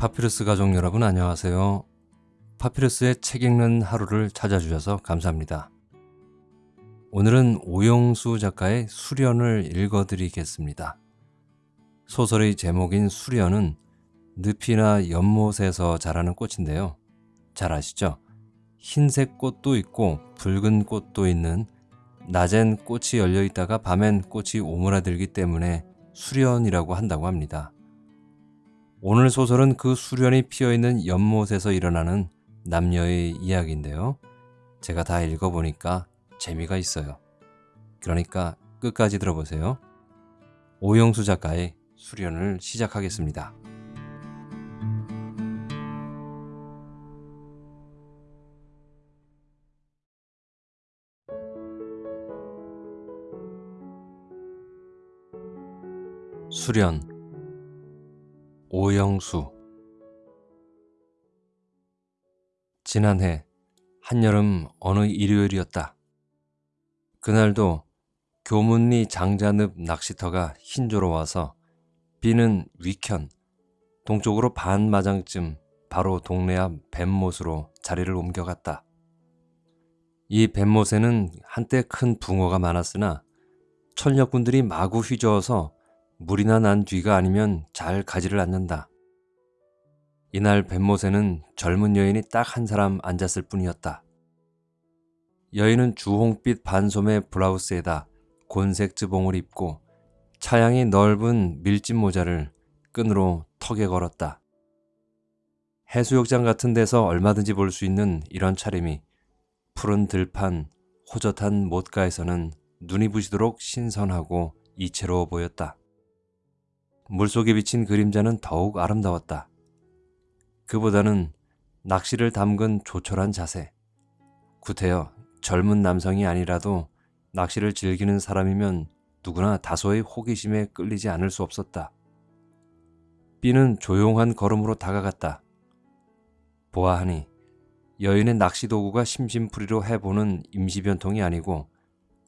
파피루스 가족 여러분 안녕하세요. 파피루스의 책 읽는 하루를 찾아주셔서 감사합니다. 오늘은 오영수 작가의 수련을 읽어드리겠습니다. 소설의 제목인 수련은 늪이나 연못에서 자라는 꽃인데요. 잘 아시죠? 흰색 꽃도 있고 붉은 꽃도 있는 낮엔 꽃이 열려 있다가 밤엔 꽃이 오므라들기 때문에 수련이라고 한다고 합니다. 오늘 소설은 그 수련이 피어있는 연못에서 일어나는 남녀의 이야기인데요. 제가 다 읽어보니까 재미가 있어요. 그러니까 끝까지 들어보세요. 오영수 작가의 수련을 시작하겠습니다. 수련 오영수 지난해 한여름 어느 일요일이었다. 그날도 교문리 장자늪 낚시터가 흰조로 와서 비는 위켠 동쪽으로 반마장쯤 바로 동네 앞 뱀못으로 자리를 옮겨갔다. 이 뱀못에는 한때 큰 붕어가 많았으나 천력군들이 마구 휘저어서 물이나 난 뒤가 아니면 잘 가지를 않는다. 이날 뱀못에는 젊은 여인이 딱 한 사람 앉았을 뿐이었다. 여인은 주홍빛 반소매 블라우스에다 곤색 즈봉을 입고 차양이 넓은 밀짚 모자를 끈으로 턱에 걸었다. 해수욕장 같은 데서 얼마든지 볼 수 있는 이런 차림이 푸른 들판, 호젓한 못가에서는 눈이 부시도록 신선하고 이채로워 보였다. 물속에 비친 그림자는 더욱 아름다웠다. 그보다는 낚시를 담근 조촐한 자세. 구태여 젊은 남성이 아니라도 낚시를 즐기는 사람이면 누구나 다소의 호기심에 끌리지 않을 수 없었다. 삐는 조용한 걸음으로 다가갔다. 보아하니 여인의 낚시 도구가 심심풀이로 해보는 임시변통이 아니고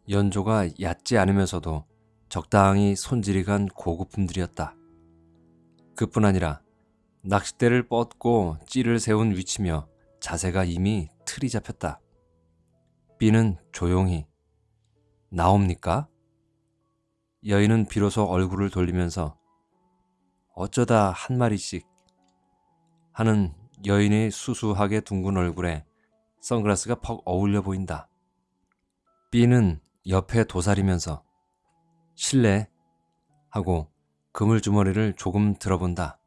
연조가 얕지 않으면서도 적당히 손질이 간 고급품들이었다. 그뿐 아니라 낚싯대를 뻗고 찌를 세운 위치며 자세가 이미 틀이 잡혔다. B는 조용히 나옵니까? 여인은 비로소 얼굴을 돌리면서 어쩌다 한 마리씩 하는 여인의 수수하게 둥근 얼굴에 선글라스가 퍽 어울려 보인다. B는 옆에 도사리면서 실례 하고 그물주머니를 조금 들어본다.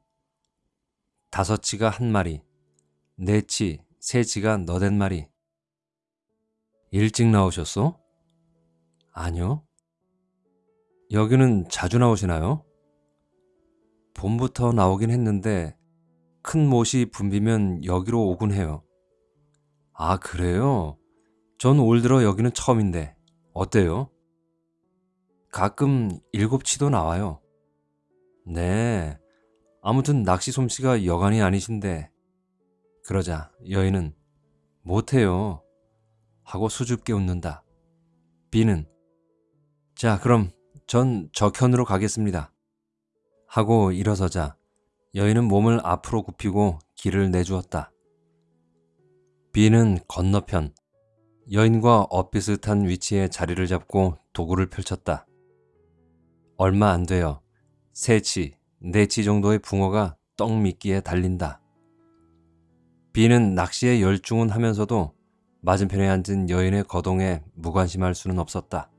다섯치가 한 마리, 네치, 세치가 너댓 마리. 일찍 나오셨소? 아니요. 여기는 자주 나오시나요? 봄부터 나오긴 했는데 큰 못이 붐비면 여기로 오곤 해요. 아, 그래요? 전 올 들어 여기는 처음인데 어때요? 가끔 일곱치도 나와요. 네. 아무튼 낚시 솜씨가 여간이 아니신데 그러자 여인은 못해요. 하고 수줍게 웃는다. 비는 자 그럼 전 저편으로 가겠습니다. 하고 일어서자 여인은 몸을 앞으로 굽히고 길을 내주었다. 비는 건너편 여인과 엇비슷한 위치에 자리를 잡고 도구를 펼쳤다. 얼마 안 되어 세치, 네치 정도의 붕어가 떡 미끼에 달린다. 비는 낚시에 열중은 하면서도 맞은편에 앉은 여인의 거동에 무관심할 수는 없었다.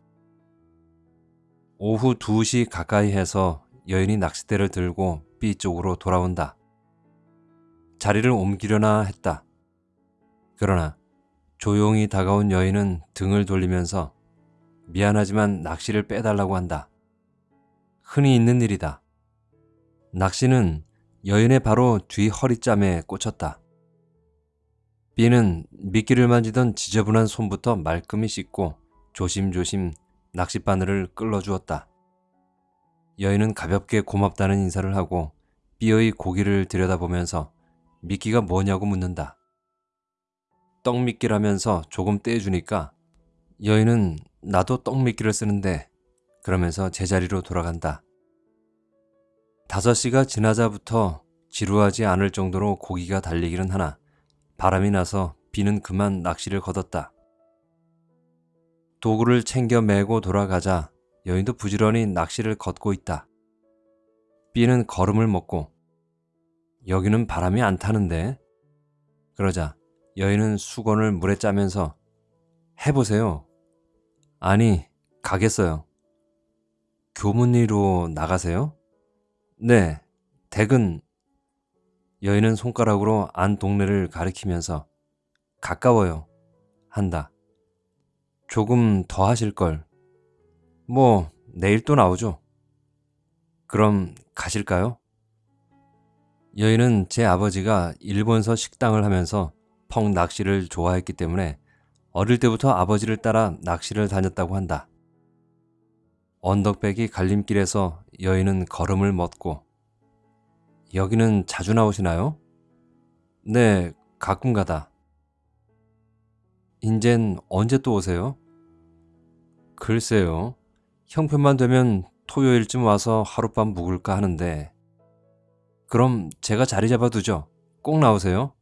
오후 2시 가까이 해서 여인이 낚싯대를 들고 B 쪽으로 돌아온다. 자리를 옮기려나 했다. 그러나 조용히 다가온 여인은 등을 돌리면서 미안하지만 낚시를 빼달라고 한다. 흔히 있는 일이다. 낚시는 여인의 바로 뒤 허리짬에 꽂혔다. B는 미끼를 만지던 지저분한 손부터 말끔히 씻고 조심조심 낚싯바늘을 끌어주었다. 여인은 가볍게 고맙다는 인사를 하고 B의 고기를 들여다보면서 미끼가 뭐냐고 묻는다. 떡미끼라면서 조금 떼주니까 여인은 나도 떡미끼를 쓰는데 그러면서 제자리로 돌아간다. 5시가 지나자부터 지루하지 않을 정도로 고기가 달리기는 하나 바람이 나서 비는 그만 낚시를 걷었다. 도구를 챙겨 메고 돌아가자 여인도 부지런히 낚시를 걷고 있다. B는 걸음을 먹고 여기는 바람이 안 타는데 그러자 여인은 수건을 물에 짜면서 해보세요. 아니 가겠어요. 교문리로 나가세요? 네, 댁은 여인은 손가락으로 안 동네를 가리키면서 가까워요. 한다. 조금 더 하실 걸. 뭐, 내일 또 나오죠. 그럼 가실까요? 여인은 제 아버지가 일본서 식당을 하면서 펑 낚시를 좋아했기 때문에 어릴 때부터 아버지를 따라 낚시를 다녔다고 한다. 언덕배기 갈림길에서 여인은 걸음을 멎고 여기는 자주 나오시나요? 네, 가끔 가다. 인젠 언제 또 오세요? 글쎄요. 형편만 되면 토요일쯤 와서 하룻밤 묵을까 하는데 그럼 제가 자리 잡아두죠. 꼭 나오세요.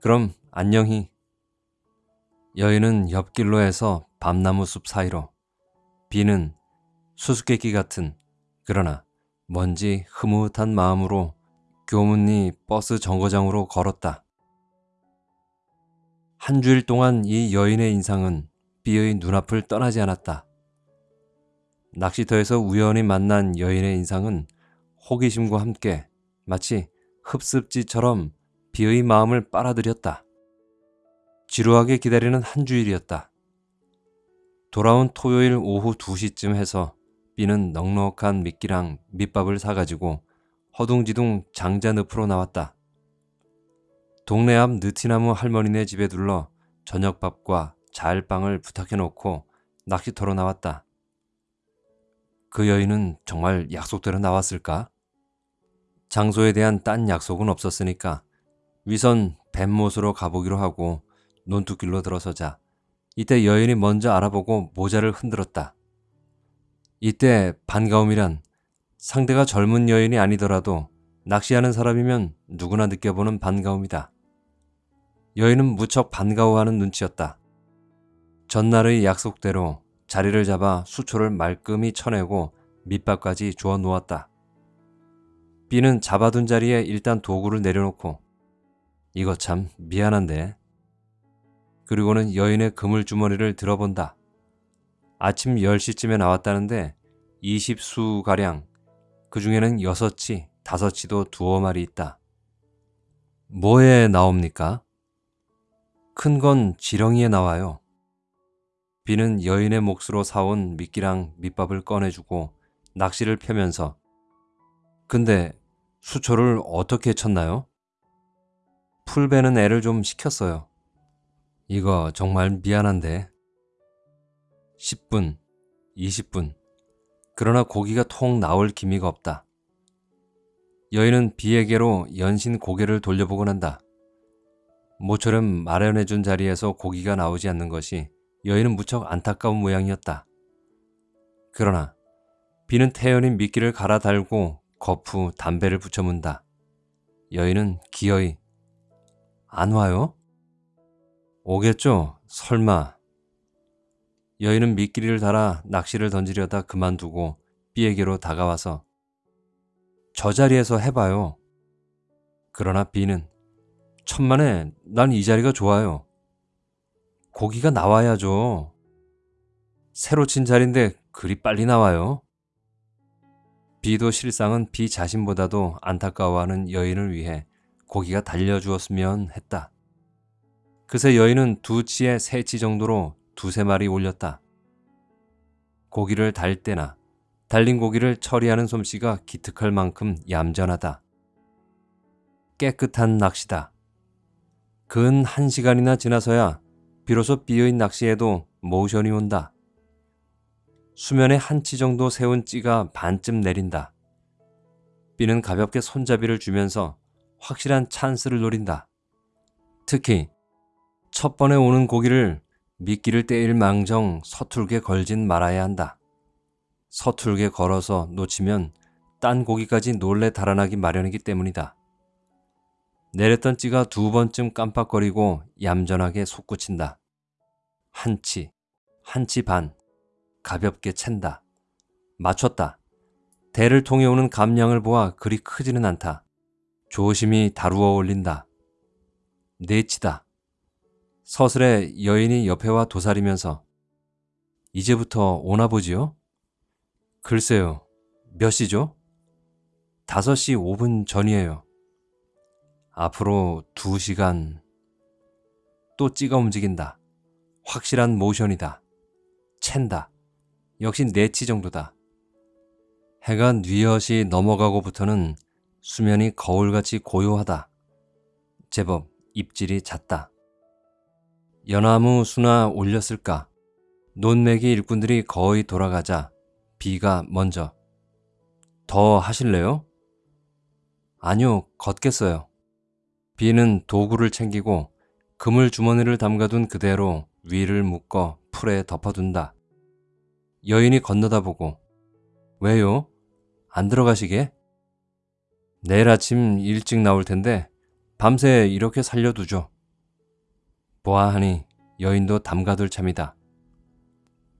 그럼 안녕히. 여인은 옆길로 해서 밤나무 숲 사이로 비는 수수께끼 같은 그러나 먼지 흐뭇한 마음으로 교문리 버스 정거장으로 걸었다. 한 주일 동안 이 여인의 인상은 비의 눈앞을 떠나지 않았다. 낚시터에서 우연히 만난 여인의 인상은 호기심과 함께 마치 흡습지처럼 비의 마음을 빨아들였다. 지루하게 기다리는 한 주일이었다. 돌아온 토요일 오후 2시쯤 해서 비는 넉넉한 미끼랑 밑밥을 사가지고 허둥지둥 장자 늪으로 나왔다. 동네 앞 느티나무 할머니네 집에 둘러 저녁밥과 자일빵을 부탁해놓고 낚시터로 나왔다. 그 여인은 정말 약속대로 나왔을까? 장소에 대한 딴 약속은 없었으니까 위선 뱀못으로 가보기로 하고 논두길로 들어서자 이때 여인이 먼저 알아보고 모자를 흔들었다. 이때 반가움이란 상대가 젊은 여인이 아니더라도 낚시하는 사람이면 누구나 느껴보는 반가움이다. 여인은 무척 반가워하는 눈치였다. 전날의 약속대로 자리를 잡아 수초를 말끔히 쳐내고 밑밥까지 주워 놓았다. B는 잡아둔 자리에 일단 도구를 내려놓고 이거 참 미안한데 그리고는 여인의 그물주머니를 들어본다. 아침 10시쯤에 나왔다는데 20수가량 그 중에는 6치, 5치도 두어 마리 있다. 뭐에 나옵니까? 큰 건 지렁이에 나와요. 비는 여인의 몫으로 사온 미끼랑 밑밥을 꺼내주고 낚시를 펴면서 근데 수초를 어떻게 쳤나요? 풀베는 애를 좀 시켰어요. 이거 정말 미안한데. 10분, 20분. 그러나 고기가 통 나올 기미가 없다. 여인은 비에게로 연신 고개를 돌려보곤 한다. 모처럼 마련해준 자리에서 고기가 나오지 않는 것이 여인은 무척 안타까운 모양이었다. 그러나 비는 태연히 미끼를 갈아 달고 거푸 담배를 붙여 문다. 여인은 기어이 안 와요? 오겠죠? 설마. 여인은 미끼를 달아 낚시를 던지려다 그만두고 B에게로 다가와서 저 자리에서 해봐요. 그러나 B는 천만에 난 이 자리가 좋아요. 고기가 나와야죠. 새로 친 자리인데 그리 빨리 나와요. 비도 실상은 비 자신보다도 안타까워하는 여인을 위해 고기가 달려주었으면 했다. 그새 여인은 두 치에 세 치 정도로 두세 마리 올렸다. 고기를 달 때나 달린 고기를 처리하는 솜씨가 기특할 만큼 얌전하다. 깨끗한 낚시다. 근 한 시간이나 지나서야 비로소 비어인 낚시에도 모션이 온다. 수면에 한 치 정도 세운 찌가 반쯤 내린다. 비는 가볍게 손잡이를 주면서 확실한 찬스를 노린다. 특히 첫 번에 오는 고기를 미끼를 떼일 망정 서툴게 걸진 말아야 한다. 서툴게 걸어서 놓치면 딴 고기까지 놀래 달아나기 마련이기 때문이다. 내렸던 찌가 두 번쯤 깜빡거리고 얌전하게 솟구친다. 한 치, 한 치 반, 가볍게 챈다. 맞췄다. 대를 통해 오는 감량을 보아 그리 크지는 않다. 조심히 다루어 올린다. 네치다. 서슬에 여인이 옆에 와 도사리면서 이제부터 오나 보지요? 글쎄요. 몇 시죠? 5시 5분 전이에요. 앞으로 2시간 또 찍어 움직인다. 확실한 모션이다. 챈다. 역시 네치 정도다. 해가 뉘엿이 넘어가고부터는 수면이 거울같이 고요하다. 제법 입질이 잦다. 연나무 수나 올렸을까? 논매기 일꾼들이 거의 돌아가자 비가 먼저 더 하실래요? 아니요, 걷겠어요. 비는 도구를 챙기고 그물 주머니를 담가둔 그대로 위를 묶어 풀에 덮어둔다. 여인이 건너다 보고 왜요? 안 들어가시게? 내일 아침 일찍 나올 텐데 밤새 이렇게 살려두죠. 보아하니 여인도 담가둘 참이다.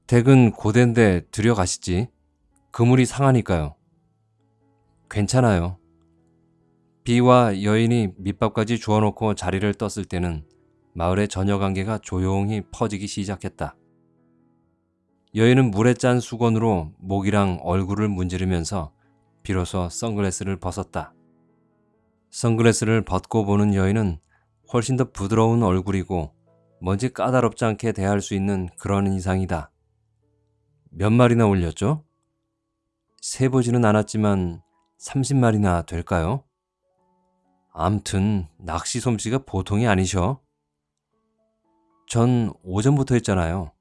댁은 고된데 들여가시지. 그물이 상하니까요. 괜찮아요. 비와 여인이 밑밥까지 주워놓고 자리를 떴을 때는 마을의 저녁안개가 조용히 퍼지기 시작했다. 여인은 물에 짠 수건으로 목이랑 얼굴을 문지르면서 비로소 선글라스를 벗었다. 선글라스를 벗고 보는 여인은 훨씬 더 부드러운 얼굴이고 뭔지 까다롭지 않게 대할 수 있는 그런 인상이다. 몇 마리나 올렸죠? 세보지는 않았지만 30마리나 될까요? 암튼 낚시 솜씨가 보통이 아니셔. 전 오전부터 했잖아요.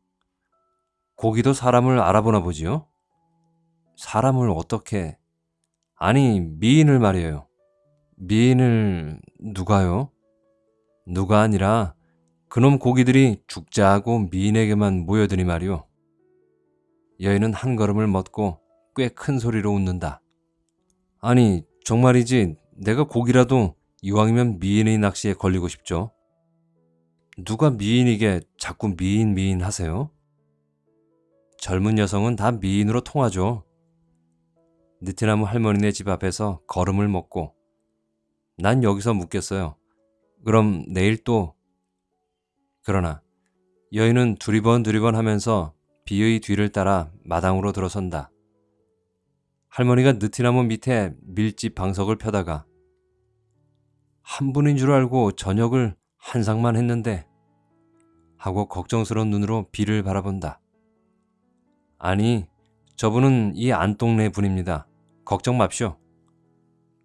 고기도 사람을 알아보나 보지요? 사람을 어떻게... 아니, 미인을 말이에요. 미인을 누가요? 누가 아니라 그놈 고기들이 죽자 하고 미인에게만 모여드니 말이오. 여인은 한 걸음을 멎고 꽤 큰 소리로 웃는다. 아니, 정말이지 내가 고기라도 이왕이면 미인의 낚시에 걸리고 싶죠. 누가 미인이게 자꾸 미인 미인 하세요? 젊은 여성은 다 미인으로 통하죠. 느티나무 할머니네 집 앞에서 걸음을 먹고 난 여기서 묵겠어요. 그럼 내일 또 그러나 여인은 두리번 두리번 하면서 비의 뒤를 따라 마당으로 들어선다. 할머니가 느티나무 밑에 밀집 방석을 펴다가 한 분인 줄 알고 저녁을 한 상만 했는데 하고 걱정스러운 눈으로 비를 바라본다. 아니, 저분은 이 안동네 분입니다. 걱정 맙시오.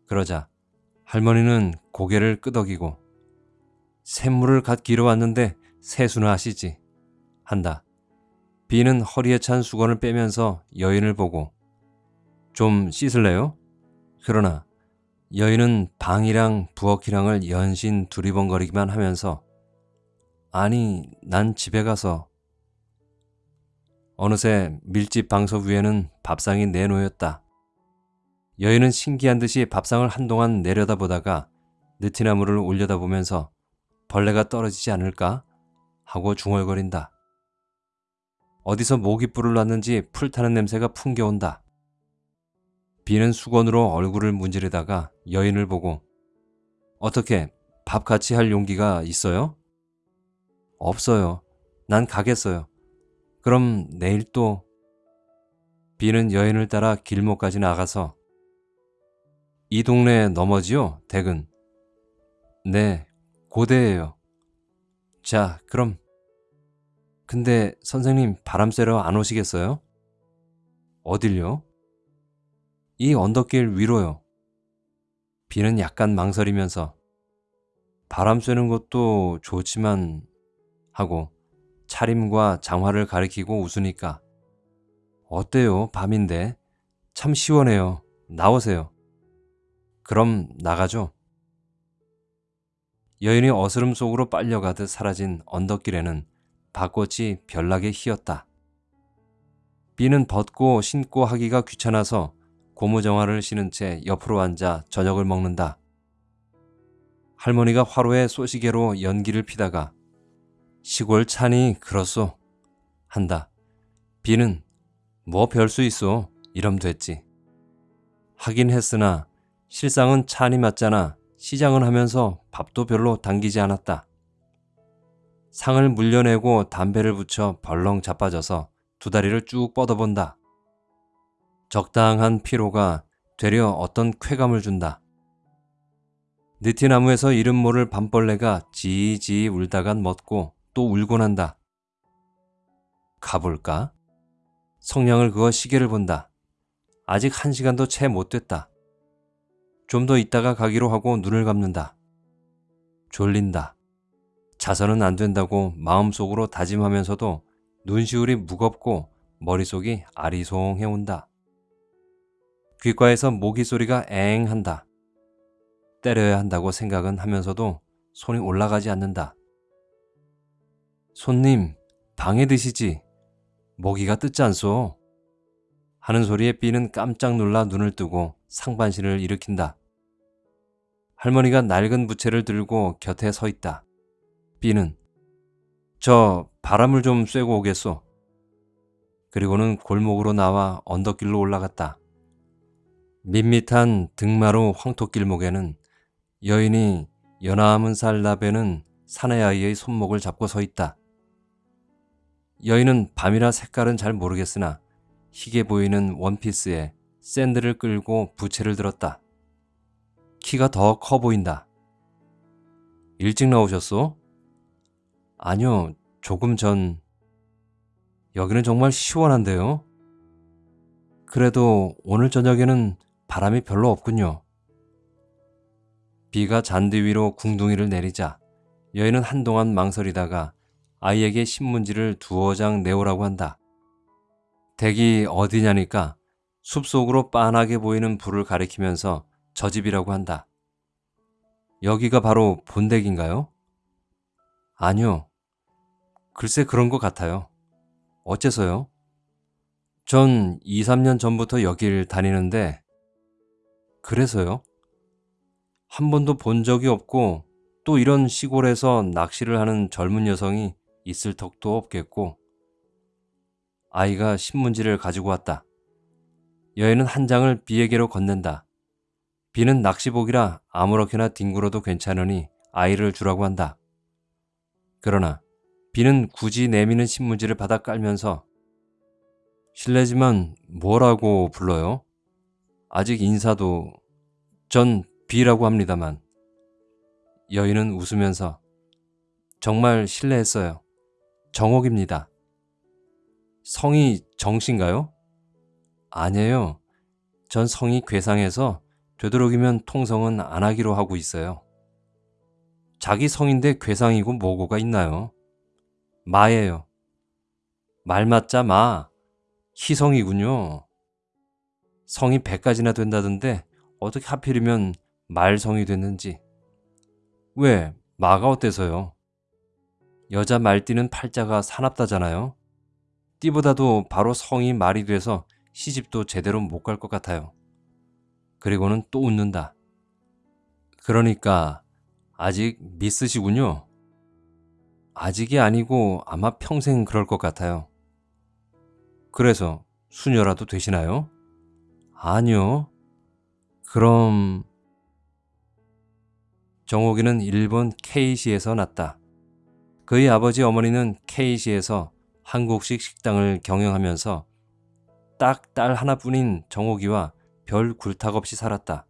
그러자 할머니는 고개를 끄덕이고 샘물을 갓 길어 왔는데 세수나 하시지 한다. 비는 허리에 찬 수건을 빼면서 여인을 보고 좀 씻을래요? 그러나 여인은 방이랑 부엌이랑을 연신 두리번거리기만 하면서 아니 난 집에 가서 어느새 밀집 방석 위에는 밥상이 내놓였다. 여인은 신기한 듯이 밥상을 한동안 내려다보다가 느티나무를 올려다보면서 벌레가 떨어지지 않을까 하고 중얼거린다. 어디서 모기뿔을 놨는지 풀 타는 냄새가 풍겨온다. 비는 수건으로 얼굴을 문지르다가 여인을 보고 어떻게 밥 같이 할 용기가 있어요? 없어요. 난 가겠어요. 그럼 내일 또 비는 여인을 따라 길목까지 나가서 이 동네 너머지요, 댁은? 네, 고대예요. 자, 그럼 근데 선생님 바람 쐬러 안 오시겠어요? 어딜요? 이 언덕길 위로요. 비는 약간 망설이면서 바람 쐬는 것도 좋지만 하고 차림과 장화를 가리키고 웃으니까 어때요 밤인데 참 시원해요 나오세요 그럼 나가죠 여인이 어스름 속으로 빨려가듯 사라진 언덕길에는 밭꽃이 별나게 희었다 비는 벗고 신고 하기가 귀찮아서 고무정화를 신은 채 옆으로 앉아 저녁을 먹는다 할머니가 화로에 쏘시개로 연기를 피다가 시골 찬이 그렇소 한다. 비는 뭐 별 수 있어 이럼 됐지. 하긴 했으나 실상은 찬이 맞잖아 시장은 하면서 밥도 별로 당기지 않았다. 상을 물려내고 담배를 붙여 벌렁 자빠져서 두 다리를 쭉 뻗어본다. 적당한 피로가 되려 어떤 쾌감을 준다. 느티나무에서 이름 모를 밤벌레가 지지 울다간 멎고 또 울곤 한다. 가볼까? 성냥을 그어 시계를 본다. 아직 한 시간도 채 못 됐다. 좀 더 있다가 가기로 하고 눈을 감는다. 졸린다. 자서는 안 된다고 마음속으로 다짐하면서도 눈시울이 무겁고 머릿속이 아리송해 온다. 귓가에서 모기 소리가 엥 한다. 때려야 한다고 생각은 하면서도 손이 올라가지 않는다. 손님, 방에 드시지. 모기가 뜯지 않소. 하는 소리에 B는 깜짝 놀라 눈을 뜨고 상반신을 일으킨다. 할머니가 낡은 부채를 들고 곁에 서 있다. B는 저 바람을 좀 쐬고 오겠소. 그리고는 골목으로 나와 언덕길로 올라갔다. 밋밋한 등마루 황토길목에는 여인이 연암은 살나베는 사내 아이의 손목을 잡고 서 있다. 여인은 밤이라 색깔은 잘 모르겠으나 희게 보이는 원피스에 샌들을 끌고 부채를 들었다. 키가 더 커 보인다. 일찍 나오셨소? 아니요, 조금 전. 여기는 정말 시원한데요? 그래도 오늘 저녁에는 바람이 별로 없군요. 비가 잔디 위로 궁둥이를 내리자 여인은 한동안 망설이다가 아이에게 신문지를 두어 장 내오라고 한다. 댁이 어디냐니까 숲속으로 빤하게 보이는 불을 가리키면서 저 집이라고 한다. 여기가 바로 본댁인가요? 아니요. 글쎄 그런 것 같아요. 어째서요? 전 2, 3년 전부터 여길 다니는데 그래서요? 한 번도 본 적이 없고 또 이런 시골에서 낚시를 하는 젊은 여성이 있을 턱도 없겠고 아이가 신문지를 가지고 왔다. 여인은 한 장을 비에게로 건넨다. 비는 낚시복이라 아무렇게나 뒹굴어도 괜찮으니 아이를 주라고 한다. 그러나 비는 굳이 내미는 신문지를 받아 깔면서 실례지만 뭐라고 불러요? 아직 인사도 전 비라고 합니다만 여인은 웃으면서 정말 실례했어요. 정옥입니다. 성이 정신가요? 아니에요. 전 성이 괴상해서 되도록이면 통성은 안 하기로 하고 있어요. 자기 성인데 괴상이고 뭐고가 있나요? 마예요. 말 맞자 마. 희성이군요. 성이 100가지나 된다던데 어떻게 하필이면 말성이 됐는지. 왜? 마가 어때서요? 여자 말띠는 팔자가 사납다잖아요. 띠보다도 바로 성이 말이 돼서 시집도 제대로 못 갈 것 같아요. 그리고는 또 웃는다. 그러니까 아직 미스시군요. 아직이 아니고 아마 평생 그럴 것 같아요. 그래서 수녀라도 되시나요? 아니요. 그럼 정옥이는 일본 K시에서 났다. 그의 아버지 어머니는 K시에서 한국식 식당을 경영하면서 딱 딸 하나뿐인 정옥이와 별 굴탁 없이 살았다.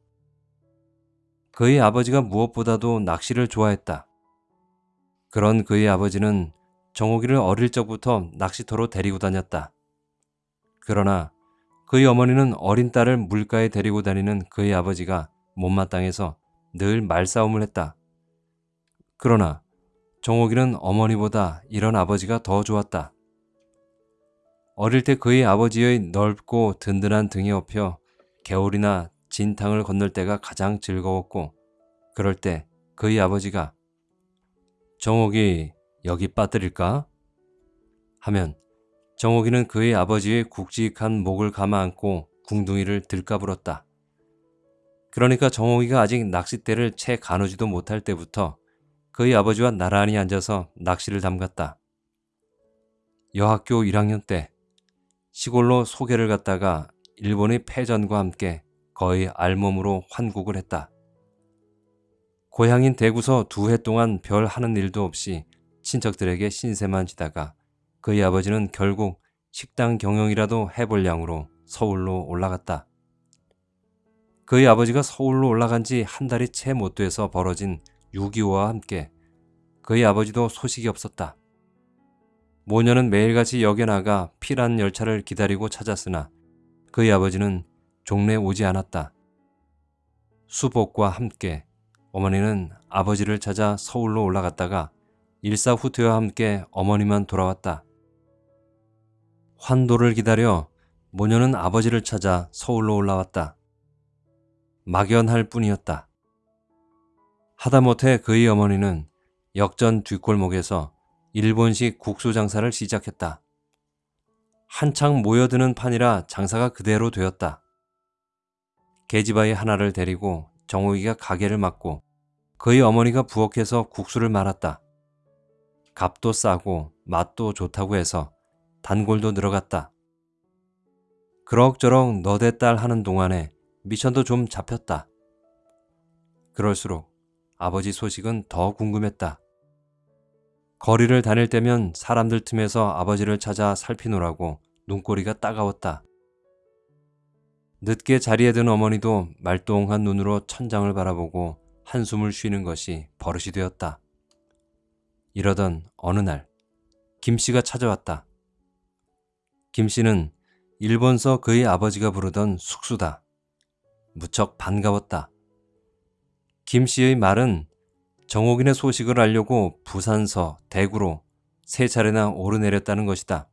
그의 아버지가 무엇보다도 낚시를 좋아했다. 그런 그의 아버지는 정옥이를 어릴 적부터 낚시터로 데리고 다녔다. 그러나 그의 어머니는 어린 딸을 물가에 데리고 다니는 그의 아버지가 못마땅해서 늘 말싸움을 했다. 그러나 정옥이는 어머니보다 이런 아버지가 더 좋았다. 어릴 때 그의 아버지의 넓고 든든한 등에 업혀 겨울이나 진탕을 건널 때가 가장 즐거웠고 그럴 때 그의 아버지가 정옥이 여기 빠뜨릴까? 하면 정옥이는 그의 아버지의 굵직한 목을 감아 안고 궁둥이를 들까불었다. 그러니까 정옥이가 아직 낚싯대를 채 가누지도 못할 때부터 그의 아버지와 나란히 앉아서 낚시를 담갔다. 여학교 1학년 때 시골로 소개를 갔다가 일본의 패전과 함께 거의 알몸으로 환국을 했다. 고향인 대구서 두 해 동안 별 하는 일도 없이 친척들에게 신세만 지다가 그의 아버지는 결국 식당 경영이라도 해볼 양으로 서울로 올라갔다. 그의 아버지가 서울로 올라간 지 한 달이 채 못 돼서 벌어진 6.25와 함께 그의 아버지도 소식이 없었다. 모녀는 매일같이 역에 나가 피란 열차를 기다리고 찾았으나 그의 아버지는 종래 오지 않았다. 수복과 함께 어머니는 아버지를 찾아 서울로 올라갔다가 일사후퇴와 함께 어머니만 돌아왔다. 환도를 기다려 모녀는 아버지를 찾아 서울로 올라왔다. 막연할 뿐이었다. 하다못해 그의 어머니는 역전 뒷골목에서 일본식 국수 장사를 시작했다. 한창 모여드는 판이라 장사가 그대로 되었다. 계집아이 하나를 데리고 정욱이가 가게를 맡고 그의 어머니가 부엌에서 국수를 말았다. 값도 싸고 맛도 좋다고 해서 단골도 늘어갔다. 그럭저럭 너대 딸 하는 동안에 미천도 좀 잡혔다. 그럴수록 아버지 소식은 더 궁금했다. 거리를 다닐 때면 사람들 틈에서 아버지를 찾아 살피노라고 눈꼬리가 따가웠다. 늦게 자리에 든 어머니도 말똥한 눈으로 천장을 바라보고 한숨을 쉬는 것이 버릇이 되었다. 이러던 어느 날, 김 씨가 찾아왔다. 김 씨는 일본서 그의 아버지가 부르던 숙수다. 무척 반가웠다. 김 씨의 말은 정옥인의 소식을 알려고 부산서, 대구로 세 차례나 오르내렸다는 것이다.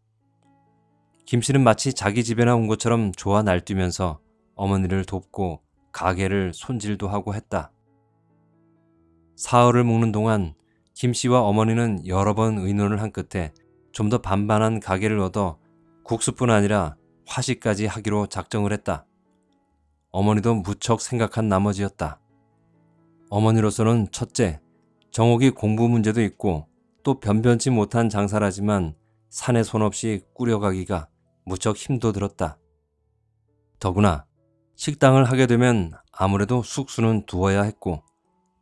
김 씨는 마치 자기 집에나 온 것처럼 좋아 날뛰면서 어머니를 돕고 가게를 손질도 하고 했다. 사흘을 묵는 동안 김 씨와 어머니는 여러 번 의논을 한 끝에 좀 더 반반한 가게를 얻어 국수뿐 아니라 화식까지 하기로 작정을 했다. 어머니도 무척 생각한 나머지였다. 어머니로서는 첫째, 정옥이 공부 문제도 있고 또 변변치 못한 장사라지만 산에 손 없이 꾸려가기가 무척 힘도 들었다. 더구나 식당을 하게 되면 아무래도 숙수는 두어야 했고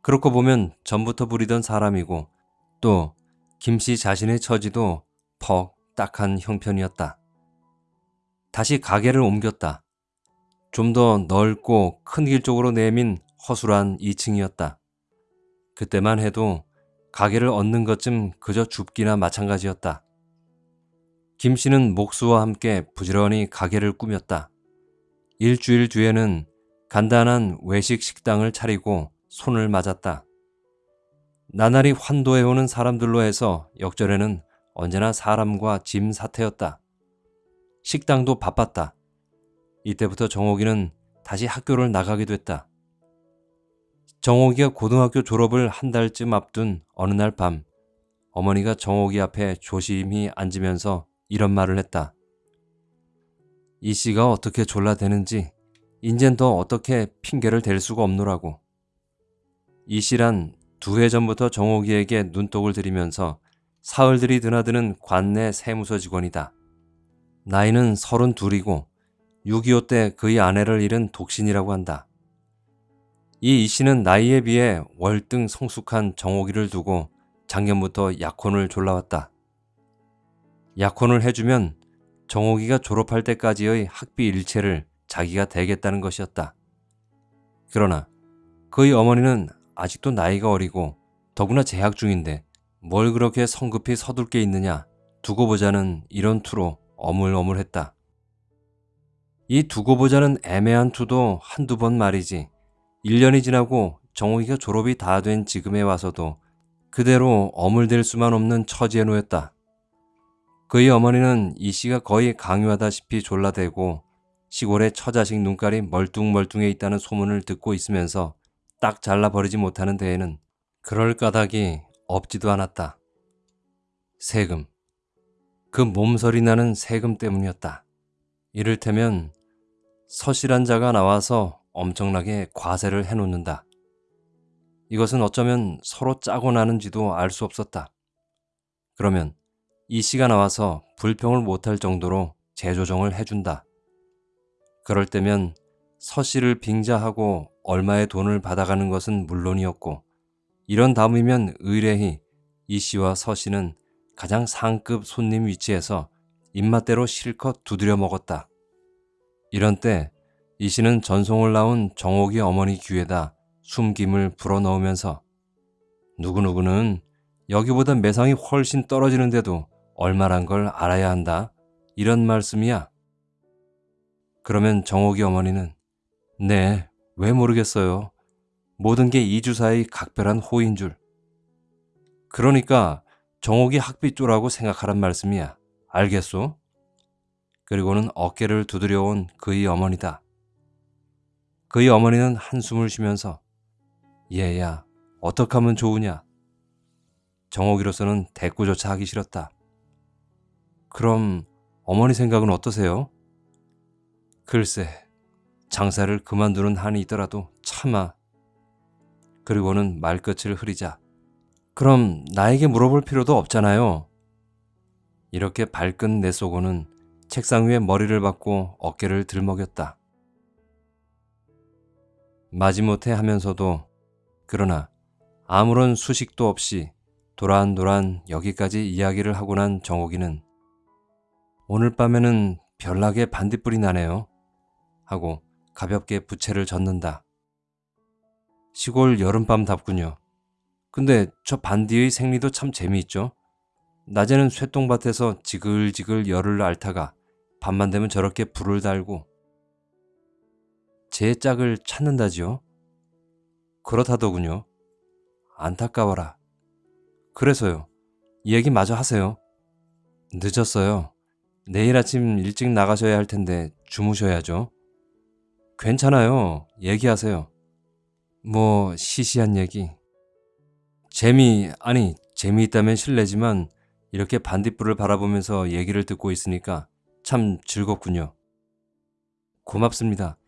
그렇고 보면 전부터 부리던 사람이고 또 김씨 자신의 처지도 퍽 딱한 형편이었다. 다시 가게를 옮겼다. 좀 더 넓고 큰 길 쪽으로 내민 허술한 2층이었다. 그때만 해도 가게를 얻는 것쯤 그저 줍기나 마찬가지였다. 김 씨는 목수와 함께 부지런히 가게를 꾸몄다. 일주일 뒤에는 간단한 외식 식당을 차리고 손을 맞았다. 나날이 환도해오는 사람들로 해서 역전에는 언제나 사람과 짐 사태였다. 식당도 바빴다. 이때부터 정옥이는 다시 학교를 나가게 됐다. 정옥이가 고등학교 졸업을 한 달쯤 앞둔 어느 날 밤, 어머니가 정옥이 앞에 조심히 앉으면서 이런 말을 했다. 이 씨가 어떻게 졸라대는지 인젠 더 어떻게 핑계를 댈 수가 없노라고. 이 씨란 두 해 전부터 정옥이에게 눈독을 들이면서 사흘들이 드나드는 관내 세무서 직원이다. 나이는 서른 둘이고 6.25 때 그의 아내를 잃은 독신이라고 한다. 이 이씨는 나이에 비해 월등 성숙한 정옥이를 두고 작년부터 약혼을 졸라왔다. 약혼을 해주면 정옥이가 졸업할 때까지의 학비 일체를 자기가 대겠다는 것이었다. 그러나 그의 어머니는 아직도 나이가 어리고 더구나 재학 중인데 뭘 그렇게 성급히 서둘 게 있느냐 두고 보자는 이런 투로 어물어물했다. 이 두고 보자는 애매한 투도 한두 번 말이지 1년이 지나고 정욱이가 졸업이 다 된 지금에 와서도 그대로 어물댈 수만 없는 처지에 놓였다. 그의 어머니는 이 씨가 거의 강요하다시피 졸라대고 시골에 처자식 눈깔이 멀뚱멀뚱해 있다는 소문을 듣고 있으면서 딱 잘라버리지 못하는 데에는 그럴 까닭이 없지도 않았다. 세금. 그 몸서리 나는 세금 때문이었다. 이를테면 서실한 자가 나와서 엄청나게 과세를 해놓는다. 이것은 어쩌면 서로 짜고 나는지도 알 수 없었다. 그러면 이 씨가 나와서 불평을 못할 정도로 재조정을 해준다. 그럴 때면 서 씨를 빙자하고 얼마의 돈을 받아가는 것은 물론이었고 이런 다음이면 의뢰히 이 씨와 서 씨는 가장 상급 손님 위치에서 입맛대로 실컷 두드려 먹었다. 이런 때 이 씨는 전송을 나온 정옥이 어머니 귀에다 숨김을 불어넣으면서 누구누구는 여기보다 매상이 훨씬 떨어지는데도 얼마란 걸 알아야 한다. 이런 말씀이야. 그러면 정옥이 어머니는 네, 왜 모르겠어요. 모든 게 이주사의 각별한 호인 줄. 그러니까 정옥이 학비조라고 생각하란 말씀이야. 알겠소? 그리고는 어깨를 두드려온 그의 어머니다. 그의 어머니는 한숨을 쉬면서 얘야 어떡 하면 좋으냐? 정옥이로서는 대꾸조차 하기 싫었다. 그럼 어머니 생각은 어떠세요? 글쎄 장사를 그만두는 한이 있더라도 차마 그리고는 말끝을 흐리자 그럼 나에게 물어볼 필요도 없잖아요. 이렇게 발끈 내 속고는 책상 위에 머리를 박고 어깨를 들먹였다. 마지못해 하면서도 그러나 아무런 수식도 없이 도란도란 여기까지 이야기를 하고 난 정옥이는 오늘 밤에는 별나게 반딧불이 나네요. 하고 가볍게 부채를 젓는다. 시골 여름밤답군요. 근데 저 반디의 생리도 참 재미있죠? 낮에는 쇠똥밭에서 지글지글 열을 앓다가 밤만 되면 저렇게 불을 달고 제 짝을 찾는다지요? 그렇다더군요. 안타까워라. 그래서요. 이 얘기 마저 하세요. 늦었어요. 내일 아침 일찍 나가셔야 할 텐데 주무셔야죠. 괜찮아요. 얘기하세요. 뭐 시시한 얘기. 재미 아니 재미있다면 실례지만 이렇게 반딧불을 바라보면서 얘기를 듣고 있으니까 참 즐겁군요. 고맙습니다.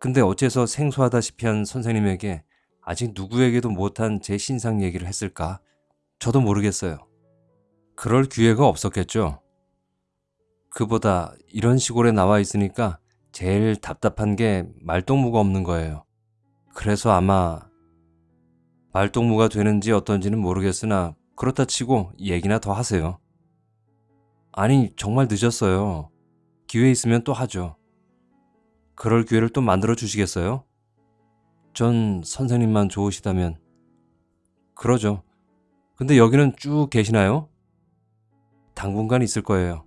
근데 어째서 생소하다시피 한 선생님에게 아직 누구에게도 못한 제 신상 얘기를 했을까? 저도 모르겠어요. 그럴 기회가 없었겠죠. 그보다 이런 시골에 나와 있으니까 제일 답답한 게 말동무가 없는 거예요. 그래서 아마 말동무가 되는지 어떤지는 모르겠으나 그렇다 치고 얘기나 더 하세요. 아니 정말 늦었어요. 기회 있으면 또 하죠. 그럴 기회를 또 만들어 주시겠어요? 전 선생님만 좋으시다면 그러죠. 근데 여기는 쭉 계시나요? 당분간 있을 거예요.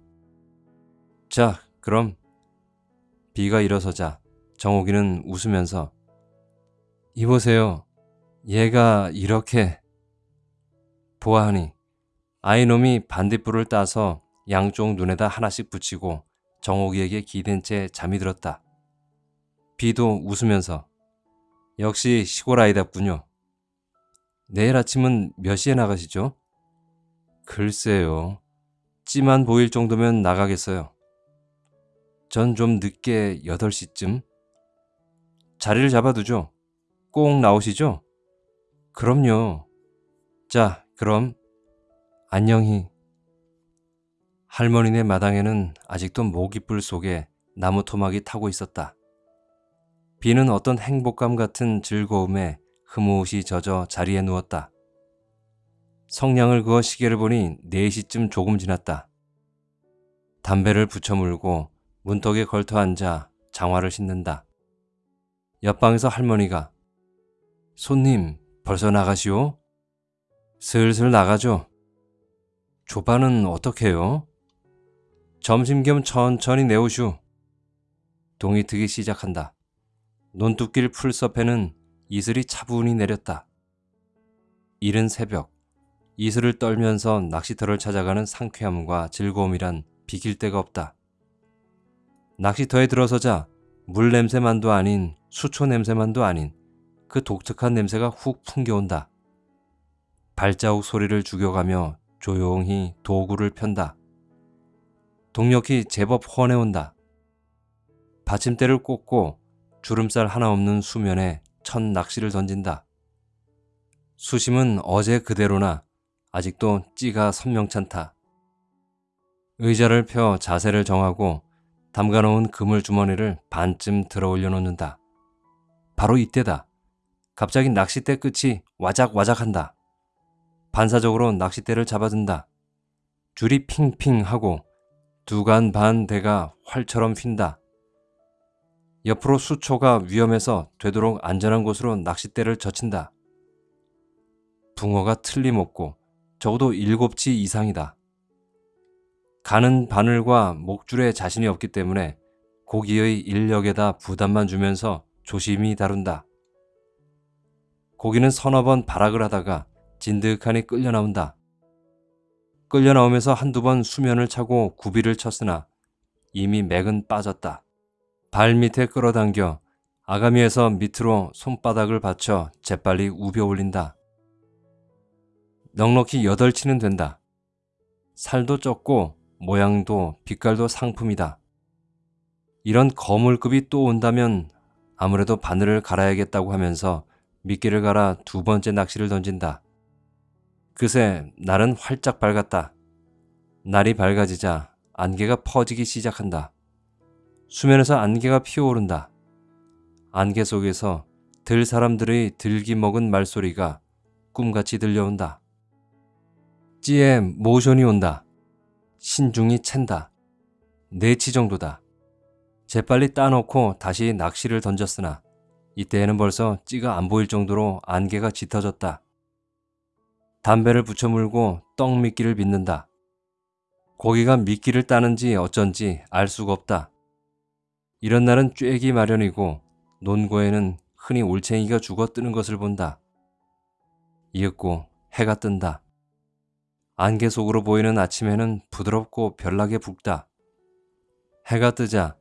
자, 그럼 비가 일어서자 정옥이는 웃으면서 이보세요. 얘가 이렇게 보아하니 아이놈이 반딧불을 따서 양쪽 눈에다 하나씩 붙이고 정옥이에게 기댄 채 잠이 들었다. 비도 웃으면서 역시 시골 아이답군요. 내일 아침은 몇 시에 나가시죠? 글쎄요. 찌만 보일 정도면 나가겠어요. 전 좀 늦게 8시쯤? 자리를 잡아두죠. 꼭 나오시죠? 그럼요. 자, 그럼 안녕히. 할머니네 마당에는 아직도 모기불 속에 나무 토막이 타고 있었다. 비는 어떤 행복감 같은 즐거움에 흐뭇이 젖어 자리에 누웠다. 성냥을 그어 시계를 보니 4시쯤 조금 지났다. 담배를 붙여 물고 문턱에 걸터 앉아 장화를 신는다. 옆방에서 할머니가 손님 벌써 나가시오? 슬슬 나가죠. 조반은 어떻게 해요? 점심 겸 천천히 내오슈. 동이 트기 시작한다. 논두길 풀섭에는 이슬이 차분히 내렸다. 이른 새벽, 이슬을 떨면서 낚시터를 찾아가는 상쾌함과 즐거움이란 비길 데가 없다. 낚시터에 들어서자 물 냄새만도 아닌 수초 냄새만도 아닌 그 독특한 냄새가 훅 풍겨온다. 발자국 소리를 죽여가며 조용히 도구를 편다. 동력이 제법 훤해온다. 받침대를 꽂고 주름살 하나 없는 수면에 첫 낚시를 던진다. 수심은 어제 그대로나 아직도 찌가 선명찮다. 의자를 펴 자세를 정하고 담가놓은 그물 주머니를 반쯤 들어 올려놓는다. 바로 이때다. 갑자기 낚싯대 끝이 와작와작한다. 반사적으로 낚싯대를 잡아든다. 줄이 핑핑 하고 두간 반 대가 활처럼 휜다. 옆으로 수초가 위험해서 되도록 안전한 곳으로 낚싯대를 젖힌다. 붕어가 틀림없고 적어도 일곱치 이상이다. 가는 바늘과 목줄에 자신이 없기 때문에 고기의 인력에다 부담만 주면서 조심히 다룬다. 고기는 서너 번 발악을 하다가 진득하니 끌려 나온다. 끌려 나오면서 한두 번 수면을 차고 구비를 쳤으나 이미 맥은 빠졌다. 발 밑에 끌어당겨 아가미에서 밑으로 손바닥을 받쳐 재빨리 우벼 올린다. 넉넉히 여덟 치는 된다. 살도 쪘고 모양도 빛깔도 상품이다. 이런 거물급이 또 온다면 아무래도 바늘을 갈아야겠다고 하면서 미끼를 갈아 두 번째 낚시를 던진다. 그새 날은 활짝 밝았다. 날이 밝아지자 안개가 퍼지기 시작한다. 수면에서 안개가 피어오른다. 안개 속에서 들 사람들의 들기 먹은 말소리가 꿈같이 들려온다. 찌에 모션이 온다. 신중히 챈다. 네치 정도다. 재빨리 따놓고 다시 낚시를 던졌으나 이때에는 벌써 찌가 안 보일 정도로 안개가 짙어졌다. 담배를 붙여 물고 떡 미끼를 빚는다. 고기가 미끼를 따는지 어쩐지 알 수가 없다. 이런 날은 쬐기 마련이고 논고에는 흔히 올챙이가 죽어 뜨는 것을 본다. 이윽고 해가 뜬다. 안개 속으로 보이는 아침에는 부드럽고 별나게 붉다. 해가 뜨자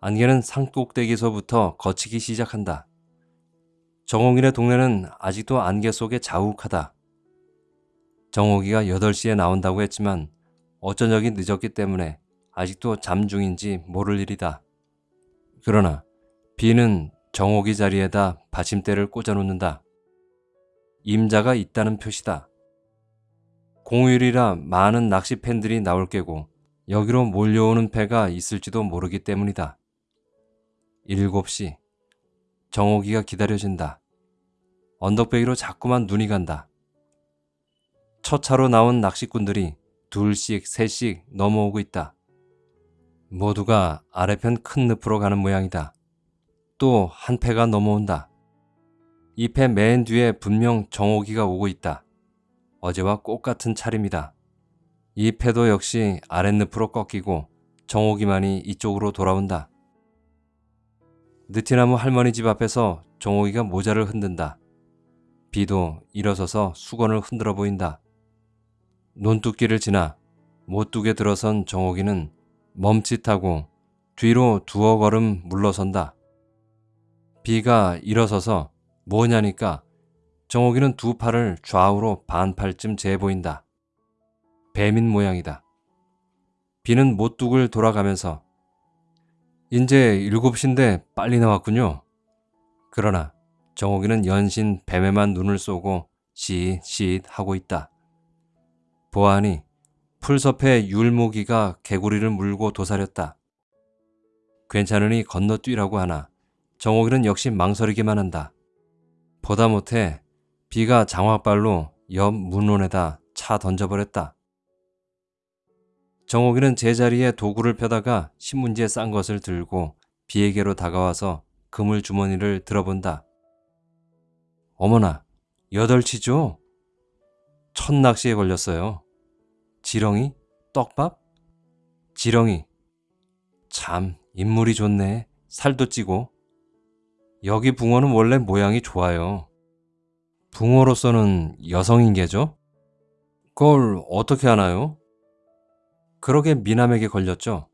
안개는 산꼭대기에서부터 거치기 시작한다. 정옥이네 동네는 아직도 안개 속에 자욱하다. 정옥이가 8시에 나온다고 했지만 어쩌적이 늦었기 때문에 아직도 잠 중인지 모를 일이다. 그러나 비는 정옥이 자리에다 받침대를 꽂아놓는다. 임자가 있다는 표시다. 공휴일이라 많은 낚시 팬들이 나올 게고 여기로 몰려오는 배가 있을지도 모르기 때문이다. 7시 정옥이가 기다려진다. 언덕배기로 자꾸만 눈이 간다. 첫 차로 나온 낚시꾼들이 둘씩 셋씩 넘어오고 있다. 모두가 아래편 큰 늪으로 가는 모양이다. 또 한 패가 넘어온다. 이 패 맨 뒤에 분명 정옥이가 오고 있다. 어제와 똑같은 차림이다. 이 패도 역시 아랫늪으로 꺾이고 정옥이만이 이쪽으로 돌아온다. 느티나무 할머니 집 앞에서 정옥이가 모자를 흔든다. 비도 일어서서 수건을 흔들어 보인다. 논두끼를 지나 못두게 들어선 정옥이는 멈칫하고 뒤로 두어 걸음 물러선다. 비가 일어서서 뭐냐니까 정옥이는 두 팔을 좌우로 반팔쯤 재 보인다. 뱀인 모양이다. 비는 못둑을 돌아가면서 이제 일곱 시인데 빨리 나왔군요. 그러나 정옥이는 연신 뱀에만 눈을 쏘고 시잇시잇 하고 있다. 보아하니 풀섭에 율무기가 개구리를 물고 도사렸다. 괜찮으니 건너뛰라고 하나 정옥이는 역시 망설이기만 한다. 보다 못해 비가 장화발로 옆 문론에다 차 던져버렸다. 정옥이는 제자리에 도구를 펴다가 신문지에 싼 것을 들고 비에게로 다가와서 그물 주머니를 들어본다. 어머나, 여덟치죠? 첫 낚시에 걸렸어요. 지렁이? 떡밥? 지렁이. 참, 인물이 좋네. 살도 찌고. 여기 붕어는 원래 모양이 좋아요. 붕어로서는 여성인계죠? 그걸 어떻게 하나요? 그러게 미남에게 걸렸죠.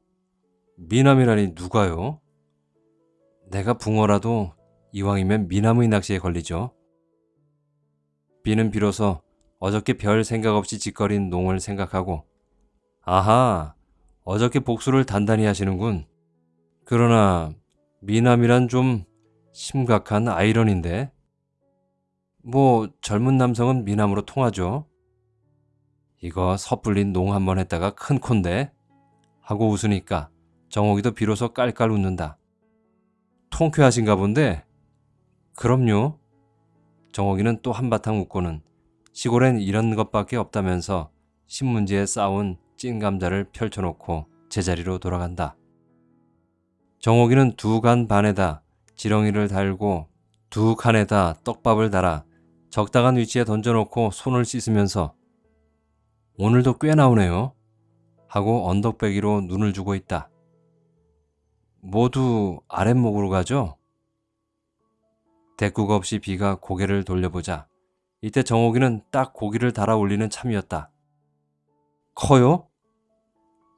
미남이라니 누가요? 내가 붕어라도 이왕이면 미남의 낚시에 걸리죠. 비는 비로소 어저께 별 생각 없이 짓거린 농을 생각하고 아하 어저께 복수를 단단히 하시는군. 그러나 미남이란 좀 심각한 아이러니인데. 뭐 젊은 남성은 미남으로 통하죠. 이거 섣불린 농 한 번 했다가 큰 콘데 하고 웃으니까 정옥이도 비로소 깔깔 웃는다. 통쾌하신가 본데? 그럼요. 정옥이는 또 한바탕 웃고는 시골엔 이런 것밖에 없다면서 신문지에 쌓은 찐 감자를 펼쳐놓고 제자리로 돌아간다. 정옥이는 두 간 반에다 지렁이를 달고 두 칸에다 떡밥을 달아 적당한 위치에 던져놓고 손을 씻으면서 오늘도 꽤 나오네요. 하고 언덕배기로 눈을 주고 있다. 모두 아랫목으로 가죠? 대꾸가 없이 비가 고개를 돌려보자 이때 정옥이는 딱 고기를 달아 올리는 참이었다. 커요?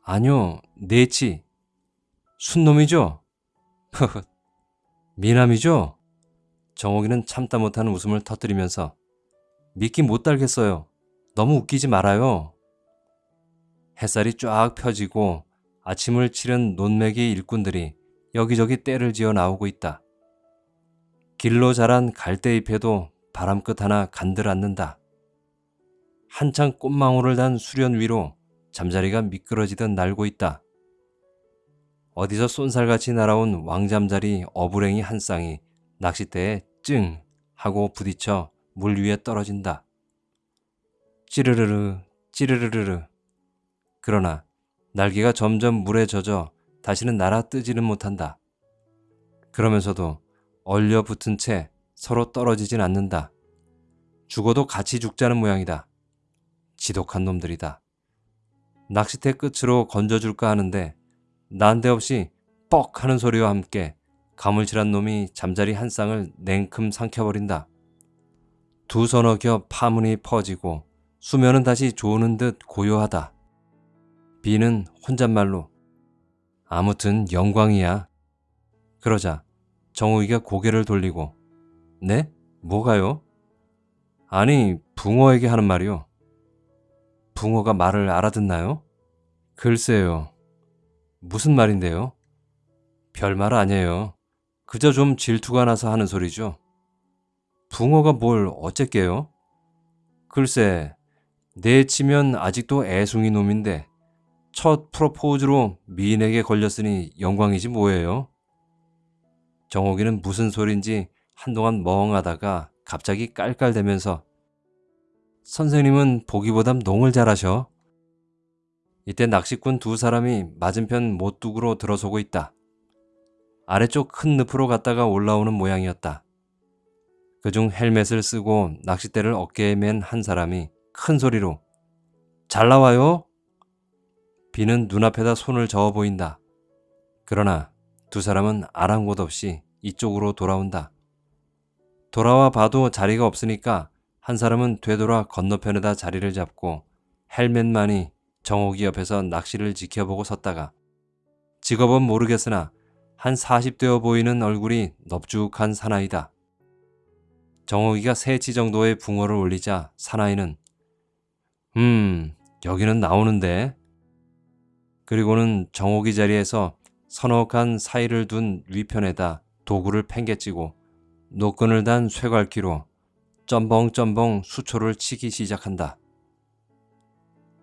아니요, 네치. 순놈이죠? 미남이죠? 정옥이는 참다 못하는 웃음을 터뜨리면서 믿기 못 달겠어요. 너무 웃기지 말아요. 햇살이 쫙 펴지고 아침을 치른 논매기 일꾼들이 여기저기 때를 지어 나오고 있다. 길로 자란 갈대잎에도 바람끝 하나 간들 않는다. 한창 꽃망울을 단 수련 위로 잠자리가 미끄러지듯 날고 있다. 어디서 쏜살같이 날아온 왕잠자리 어부랭이 한 쌍이 낚싯대에 찡 하고 부딪혀 물 위에 떨어진다. 찌르르르 찌르르르르 그러나 날개가 점점 물에 젖어 다시는 날아 뜨지는 못한다. 그러면서도 얼려 붙은 채 서로 떨어지진 않는다. 죽어도 같이 죽자는 모양이다. 지독한 놈들이다. 낚싯대 끝으로 건져줄까 하는데 난데없이 뻑 하는 소리와 함께 가물치란 놈이 잠자리 한 쌍을 냉큼 삼켜버린다. 두 서너 겹 파문이 퍼지고 수면은 다시 조는 듯 고요하다. 비는 혼잣말로 아무튼 영광이야. 그러자 정우이가 고개를 돌리고 네? 뭐가요? 아니 붕어에게 하는 말이요. 붕어가 말을 알아듣나요? 글쎄요. 무슨 말인데요? 별말 아니에요. 그저 좀 질투가 나서 하는 소리죠. 붕어가 뭘 어쨌게요? 글쎄, 내치면 아직도 애송이 놈인데 첫 프로포즈로 미인에게 걸렸으니 영광이지 뭐예요? 정옥이는 무슨 소린지 한동안 멍하다가 갑자기 깔깔대면서 선생님은 보기보담 농을 잘하셔. 이때 낚시꾼 두 사람이 맞은편 못둑으로 들어서고 있다. 아래쪽 큰 늪으로 갔다가 올라오는 모양이었다. 그중 헬멧을 쓰고 낚싯대를 어깨에 맨 한 사람이 큰 소리로 잘 나와요? 비는 눈앞에다 손을 저어 보인다. 그러나 두 사람은 아랑곳 없이 이쪽으로 돌아온다. 돌아와 봐도 자리가 없으니까 한 사람은 되돌아 건너편에다 자리를 잡고 헬멧만이 정옥이 옆에서 낚시를 지켜보고 섰다가 직업은 모르겠으나 한 40대어 보이는 얼굴이 넙죽한 사나이다. 정옥이가 세치 정도의 붕어를 올리자 사나이는 음 여기는 나오는데 그리고는 정옥이 자리에서 칸 사이를 둔 위편에다 도구를 팽개치고 노끈을 단 쇠갈기로 점벙점벙 수초를 치기 시작한다.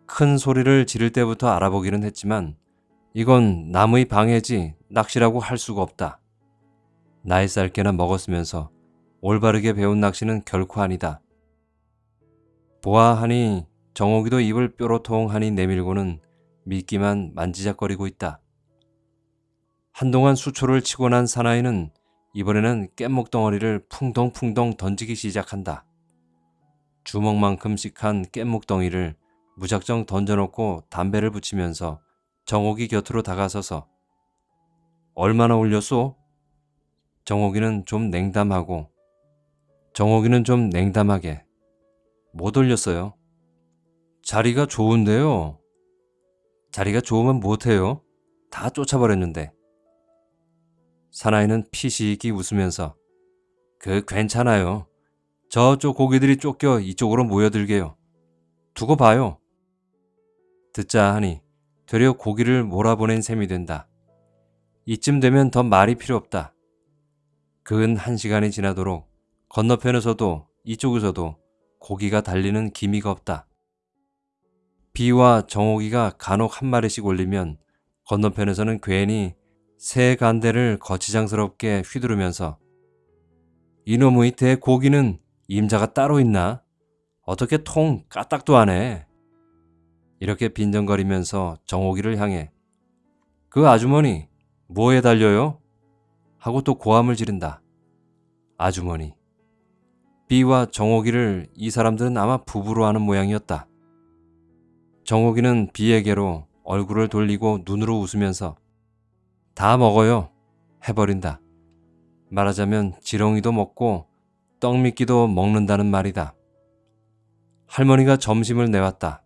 큰 소리를 지를 때부터 알아보기는 했지만 이건 남의 방해지 낚시라고 할 수가 없다. 나이 쌀게나 먹었으면서 올바르게 배운 낚시는 결코 아니다. 보아하니 정옥이도 입을 뾰로통하니 내밀고는 미끼만 만지작거리고 있다. 한동안 수초를 치고 난 사나이는 이번에는 깻목 덩어리를 풍덩풍덩 던지기 시작한다. 주먹만큼씩한 깻목 덩이를 무작정 던져놓고 담배를 붙이면서 정옥이 곁으로 다가서서 얼마나 올렸소? 정옥이는 좀 냉담하고 정옥이는 좀 냉담하게 못 올렸어요. 자리가 좋은데요. 자리가 좋으면 못해요. 다 쫓아버렸는데. 사나이는 피시익이 웃으면서 그 괜찮아요. 저쪽 고기들이 쫓겨 이쪽으로 모여들게요. 두고 봐요. 듣자 하니 되려 고기를 몰아보낸 셈이 된다. 이쯤 되면 더 말이 필요 없다. 근 한 시간이 지나도록 건너편에서도 이쪽에서도 고기가 달리는 기미가 없다. 비와 정옥이가 간혹 한 마리씩 올리면 건너편에서는 괜히 새 간대를 거치장스럽게 휘두르면서 이놈의 대고기는 임자가 따로 있나? 어떻게 통 까딱도 안 해? 이렇게 빈정거리면서 정옥이를 향해 그 아주머니 뭐에 달려요? 하고 또 고함을 지른다. 아주머니. 비와 정옥이를 이 사람들은 아마 부부로 하는 모양이었다. 정옥이는 비에게로 얼굴을 돌리고 눈으로 웃으면서 다 먹어요. 해버린다. 말하자면 지렁이도 먹고 떡미끼도 먹는다는 말이다. 할머니가 점심을 내왔다.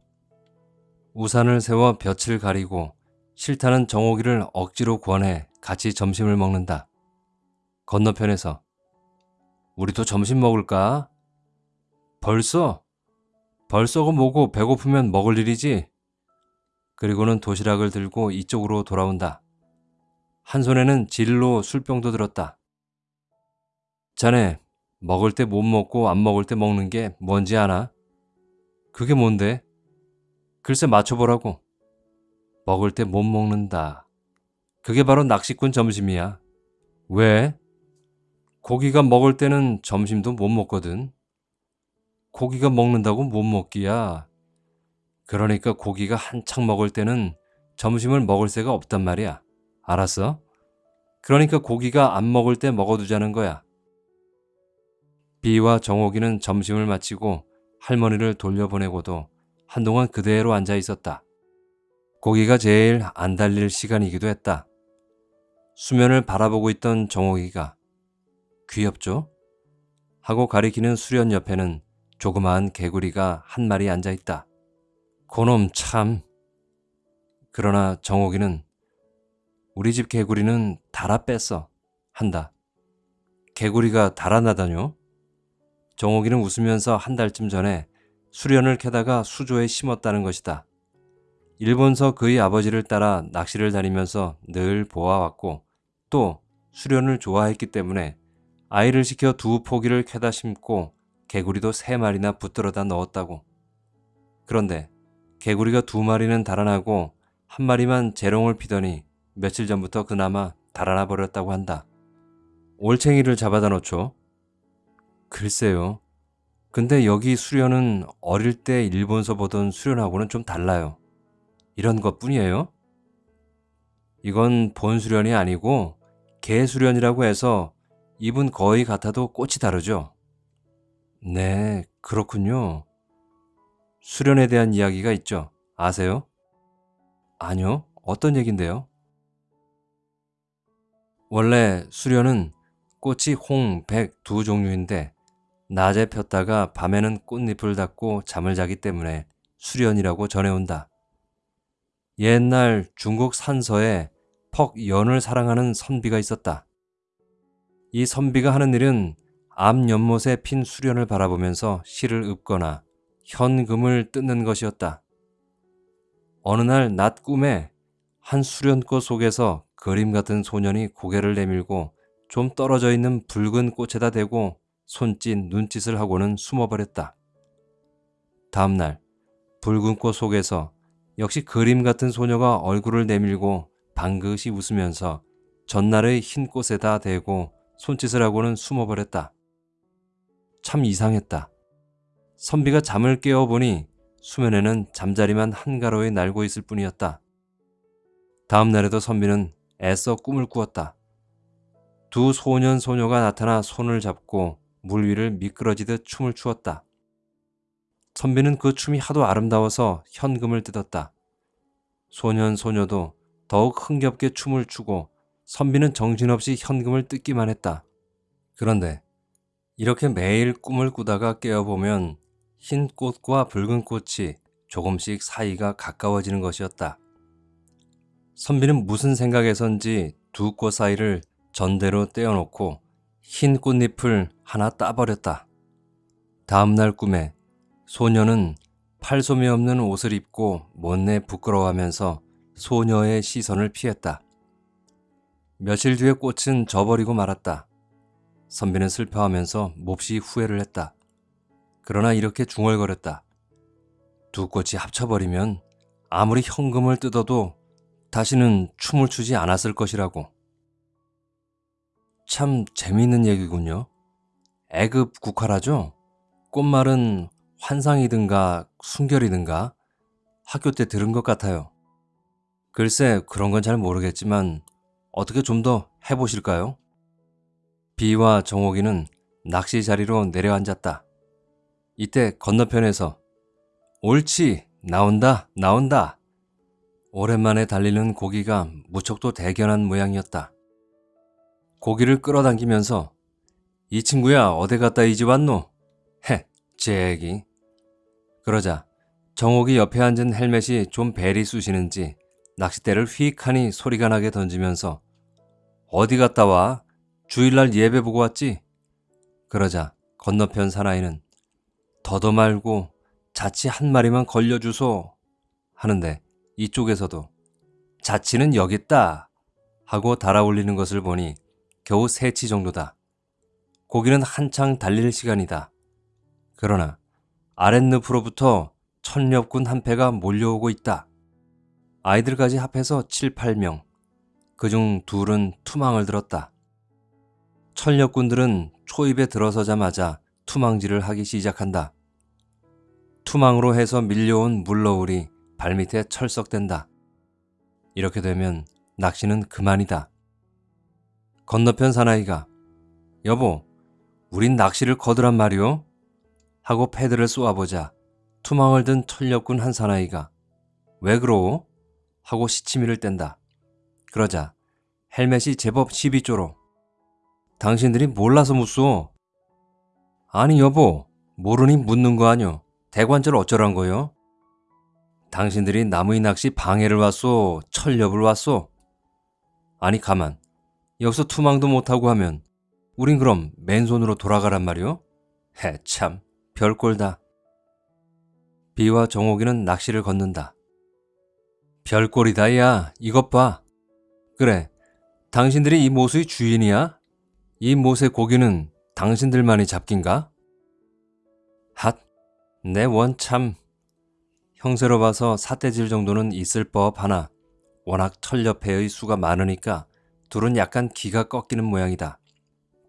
우산을 세워 볕을 가리고 싫다는 정옥이를 억지로 권해 같이 점심을 먹는다. 건너편에서 우리도 점심 먹을까? 벌써? 벌써고 뭐고 배고프면 먹을 일이지? 그리고는 도시락을 들고 이쪽으로 돌아온다. 한 손에는 진로 술병도 들었다. 자네, 먹을 때 못 먹고 안 먹을 때 먹는 게 뭔지 아나? 그게 뭔데? 글쎄 맞춰보라고. 먹을 때 못 먹는다. 그게 바로 낚시꾼 점심이야. 왜? 고기가 먹을 때는 점심도 못 먹거든. 고기가 먹는다고 못 먹기야. 그러니까 고기가 한창 먹을 때는 점심을 먹을 새가 없단 말이야. 알았어? 그러니까 고기가 안 먹을 때 먹어두자는 거야. 비와 정옥이는 점심을 마치고 할머니를 돌려보내고도 한동안 그대로 앉아 있었다. 고기가 제일 안 달릴 시간이기도 했다. 수면을 바라보고 있던 정옥이가 귀엽죠? 하고 가리키는 수련 옆에는 조그마한 개구리가 한 마리 앉아 있다. 고놈 참. 그러나 정옥이는 우리 집 개구리는 달아 뺐어. 한다. 개구리가 달아나다뇨? 정옥이는 웃으면서 한 달쯤 전에 수련을 캐다가 수조에 심었다는 것이다. 일본서 그의 아버지를 따라 낚시를 다니면서 늘 보아왔고 또 수련을 좋아했기 때문에 아이를 시켜 두 포기를 캐다 심고 개구리도 세 마리나 붙들어다 넣었다고. 그런데 개구리가 두 마리는 달아나고 한 마리만 재롱을 피더니 며칠 전부터 그나마 달아나 버렸다고 한다. 올챙이를 잡아다 놓죠. 글쎄요. 근데 여기 수련은 어릴 때 일본서 보던 수련하고는 좀 달라요. 이런 것 뿐이에요? 이건 본 수련이 아니고 개 수련이라고 해서 입은 거의 같아도 꽃이 다르죠? 네, 그렇군요. 수련에 대한 이야기가 있죠. 아세요? 아니요. 어떤 얘긴데요? 원래 수련은 꽃이 홍, 백 두 종류인데 낮에 폈다가 밤에는 꽃잎을 닫고 잠을 자기 때문에 수련이라고 전해온다. 옛날 중국 산서에 퍽연을 사랑하는 선비가 있었다. 이 선비가 하는 일은 앞 연못에 핀 수련을 바라보면서 시를 읊거나 현금을 뜯는 것이었다. 어느 날 낮 꿈에 한 수련꽃 속에서 그림 같은 소년이 고개를 내밀고 좀 떨어져 있는 붉은 꽃에다 대고 손짓, 눈짓을 하고는 숨어버렸다. 다음날 붉은 꽃 속에서 역시 그림 같은 소녀가 얼굴을 내밀고 방긋이 웃으면서 전날의 흰 꽃에다 대고 손짓을 하고는 숨어버렸다. 참 이상했다. 선비가 잠을 깨어보니 수면에는 잠자리만 한가로이 날고 있을 뿐이었다. 다음 날에도 선비는 애써 꿈을 꾸었다. 두 소년 소녀가 나타나 손을 잡고 물 위를 미끄러지듯 춤을 추었다. 선비는 그 춤이 하도 아름다워서 현금을 뜯었다. 소년 소녀도 더욱 흥겹게 춤을 추고 선비는 정신없이 현금을 뜯기만 했다. 그런데 이렇게 매일 꿈을 꾸다가 깨어보면 흰 꽃과 붉은 꽃이 조금씩 사이가 가까워지는 것이었다. 선비는 무슨 생각에선지 두 꽃 사이를 전대로 떼어놓고 흰 꽃잎을 하나 따버렸다. 다음날 꿈에 소녀는 팔솜이 없는 옷을 입고 못내 부끄러워하면서 소녀의 시선을 피했다. 며칠 뒤에 꽃은 져버리고 말았다. 선비는 슬퍼하면서 몹시 후회를 했다. 그러나 이렇게 중얼거렸다. 두 꽃이 합쳐버리면 아무리 현금을 뜯어도 다시는 춤을 추지 않았을 것이라고. 참 재미있는 얘기군요. 애급 국화라죠? 꽃말은 환상이든가 순결이든가 학교 때 들은 것 같아요. 글쎄 그런 건 잘 모르겠지만 어떻게 좀 더 해보실까요? 비와 정옥이는 낚시 자리로 내려앉았다. 이때 건너편에서 옳지 나온다 나온다 오랜만에 달리는 고기가 무척도 대견한 모양이었다. 고기를 끌어당기면서 이 친구야 어디 갔다 이제 왔노? 헤, 제 얘기. 그러자 정옥이 옆에 앉은 헬멧이 좀 벨이 쑤시는지 낚싯대를 휙하니 소리가 나게 던지면서 어디 갔다 와? 주일날 예배 보고 왔지? 그러자 건너편 사나이는 더도 말고 자치 한 마리만 걸려주소 하는데 이쪽에서도 자치는 여기 있다 하고 달아올리는 것을 보니 겨우 세치 정도다. 고기는 한창 달릴 시간이다. 그러나 아랫늪으로부터 천렵군 한 패가 몰려오고 있다. 아이들까지 합해서 7, 8명. 그중 둘은 투망을 들었다. 천렵군들은 초입에 들어서자마자 투망질을 하기 시작한다. 투망으로 해서 밀려온 물러울이 발밑에 철썩댄다. 이렇게 되면 낚시는 그만이다. 건너편 사나이가 여보, 우린 낚시를 거두란 말이오? 하고 패드를 쏘아보자 투망을 든 천력군 한 사나이가 왜 그러오? 하고 시치미를 뗀다. 그러자 헬멧이 제법 12조로 당신들이 몰라서 묻소. 아니 여보, 모르니 묻는 거 아뇨. 대관절 어쩌란 거요? 당신들이 나무의 낚시 방해를 왔소, 철렵을 왔소. 아니 가만, 여기서 투망도 못하고 하면 우린 그럼 맨손으로 돌아가란 말이오? 해 참, 별꼴다. 비와 정옥이는 낚시를 걷는다. 별꼴이다 야, 이것 봐. 그래, 당신들이 이 모수의 주인이야? 이 못의 고기는 당신들만이 잡긴가? 핫, 내 원 참. 형세로 봐서 사태질 정도는 있을 법 하나 워낙 털옆회의 수가 많으니까 둘은 약간 기가 꺾이는 모양이다.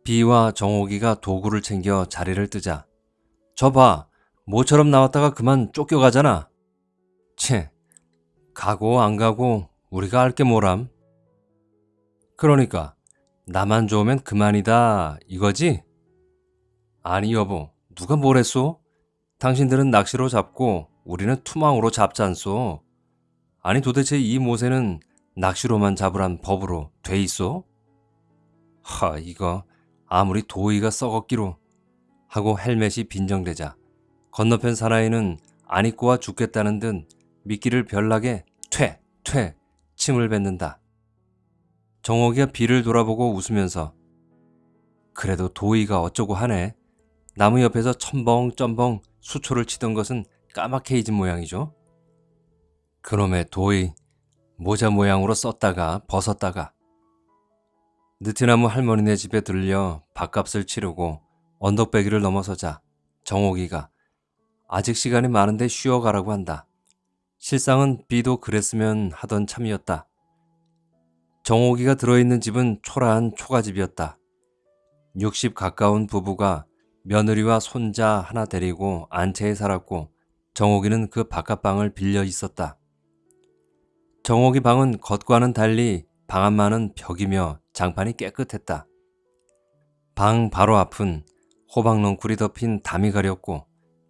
비와 정옥이가 도구를 챙겨 자리를 뜨자. 저 봐, 모처럼 나왔다가 그만 쫓겨가잖아. 채, 가고 안 가고 우리가 알게 뭐람? 그러니까 나만 좋으면 그만이다 이거지? 아니 여보, 누가 뭐랬소? 당신들은 낚시로 잡고 우리는 투망으로 잡잖소. 아니 도대체 이 모세는 낚시로만 잡으란 법으로 돼 있어? 하, 이거 아무리 도의가 썩었기로 하고 헬멧이 빈정대자 건너편 사나이는 안 입고 와 죽겠다는 듯 미끼를 별나게 퇴, 퇴 침을 뱉는다. 정옥이가 비를 돌아보고 웃으면서 그래도 도의가 어쩌고 하네. 나무 옆에서 첨벙첨벙 수초를 치던 것은 까맣게 잊은 모양이죠. 그놈의 도의 모자 모양으로 썼다가 벗었다가 느티나무 할머니네 집에 들려 밥값을 치르고 언덕배기를 넘어서자 정옥이가 아직 시간이 많은데 쉬어가라고 한다. 실상은 비도 그랬으면 하던 참이었다. 정옥이가 들어있는 집은 초라한 초가집이었다. 60 가까운 부부가 며느리와 손자 하나 데리고 안채에 살았고 정옥이는 그 바깥방을 빌려 있었다. 정옥이 방은 겉과는 달리 방 안만은 벽이며 장판이 깨끗했다. 방 바로 앞은 호박넝쿨이 덮인 담이 가렸고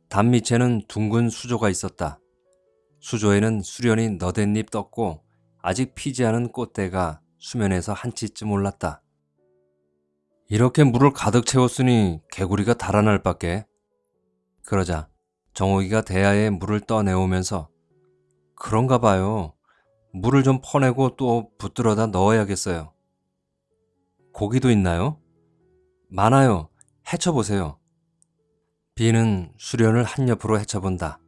담 밑에는 둥근 수조가 있었다. 수조에는 수련이 너댓잎 떴고 아직 피지 않은 꽃대가 수면에서 한치쯤 올랐다. 이렇게 물을 가득 채웠으니 개구리가 달아날 밖에. 그러자 정옥이가 대야에 물을 떠내오면서 그런가 봐요. 물을 좀 퍼내고 또 붙들어다 넣어야겠어요. 고기도 있나요? 많아요. 헤쳐보세요. 비는 수련을 한 옆으로 헤쳐본다.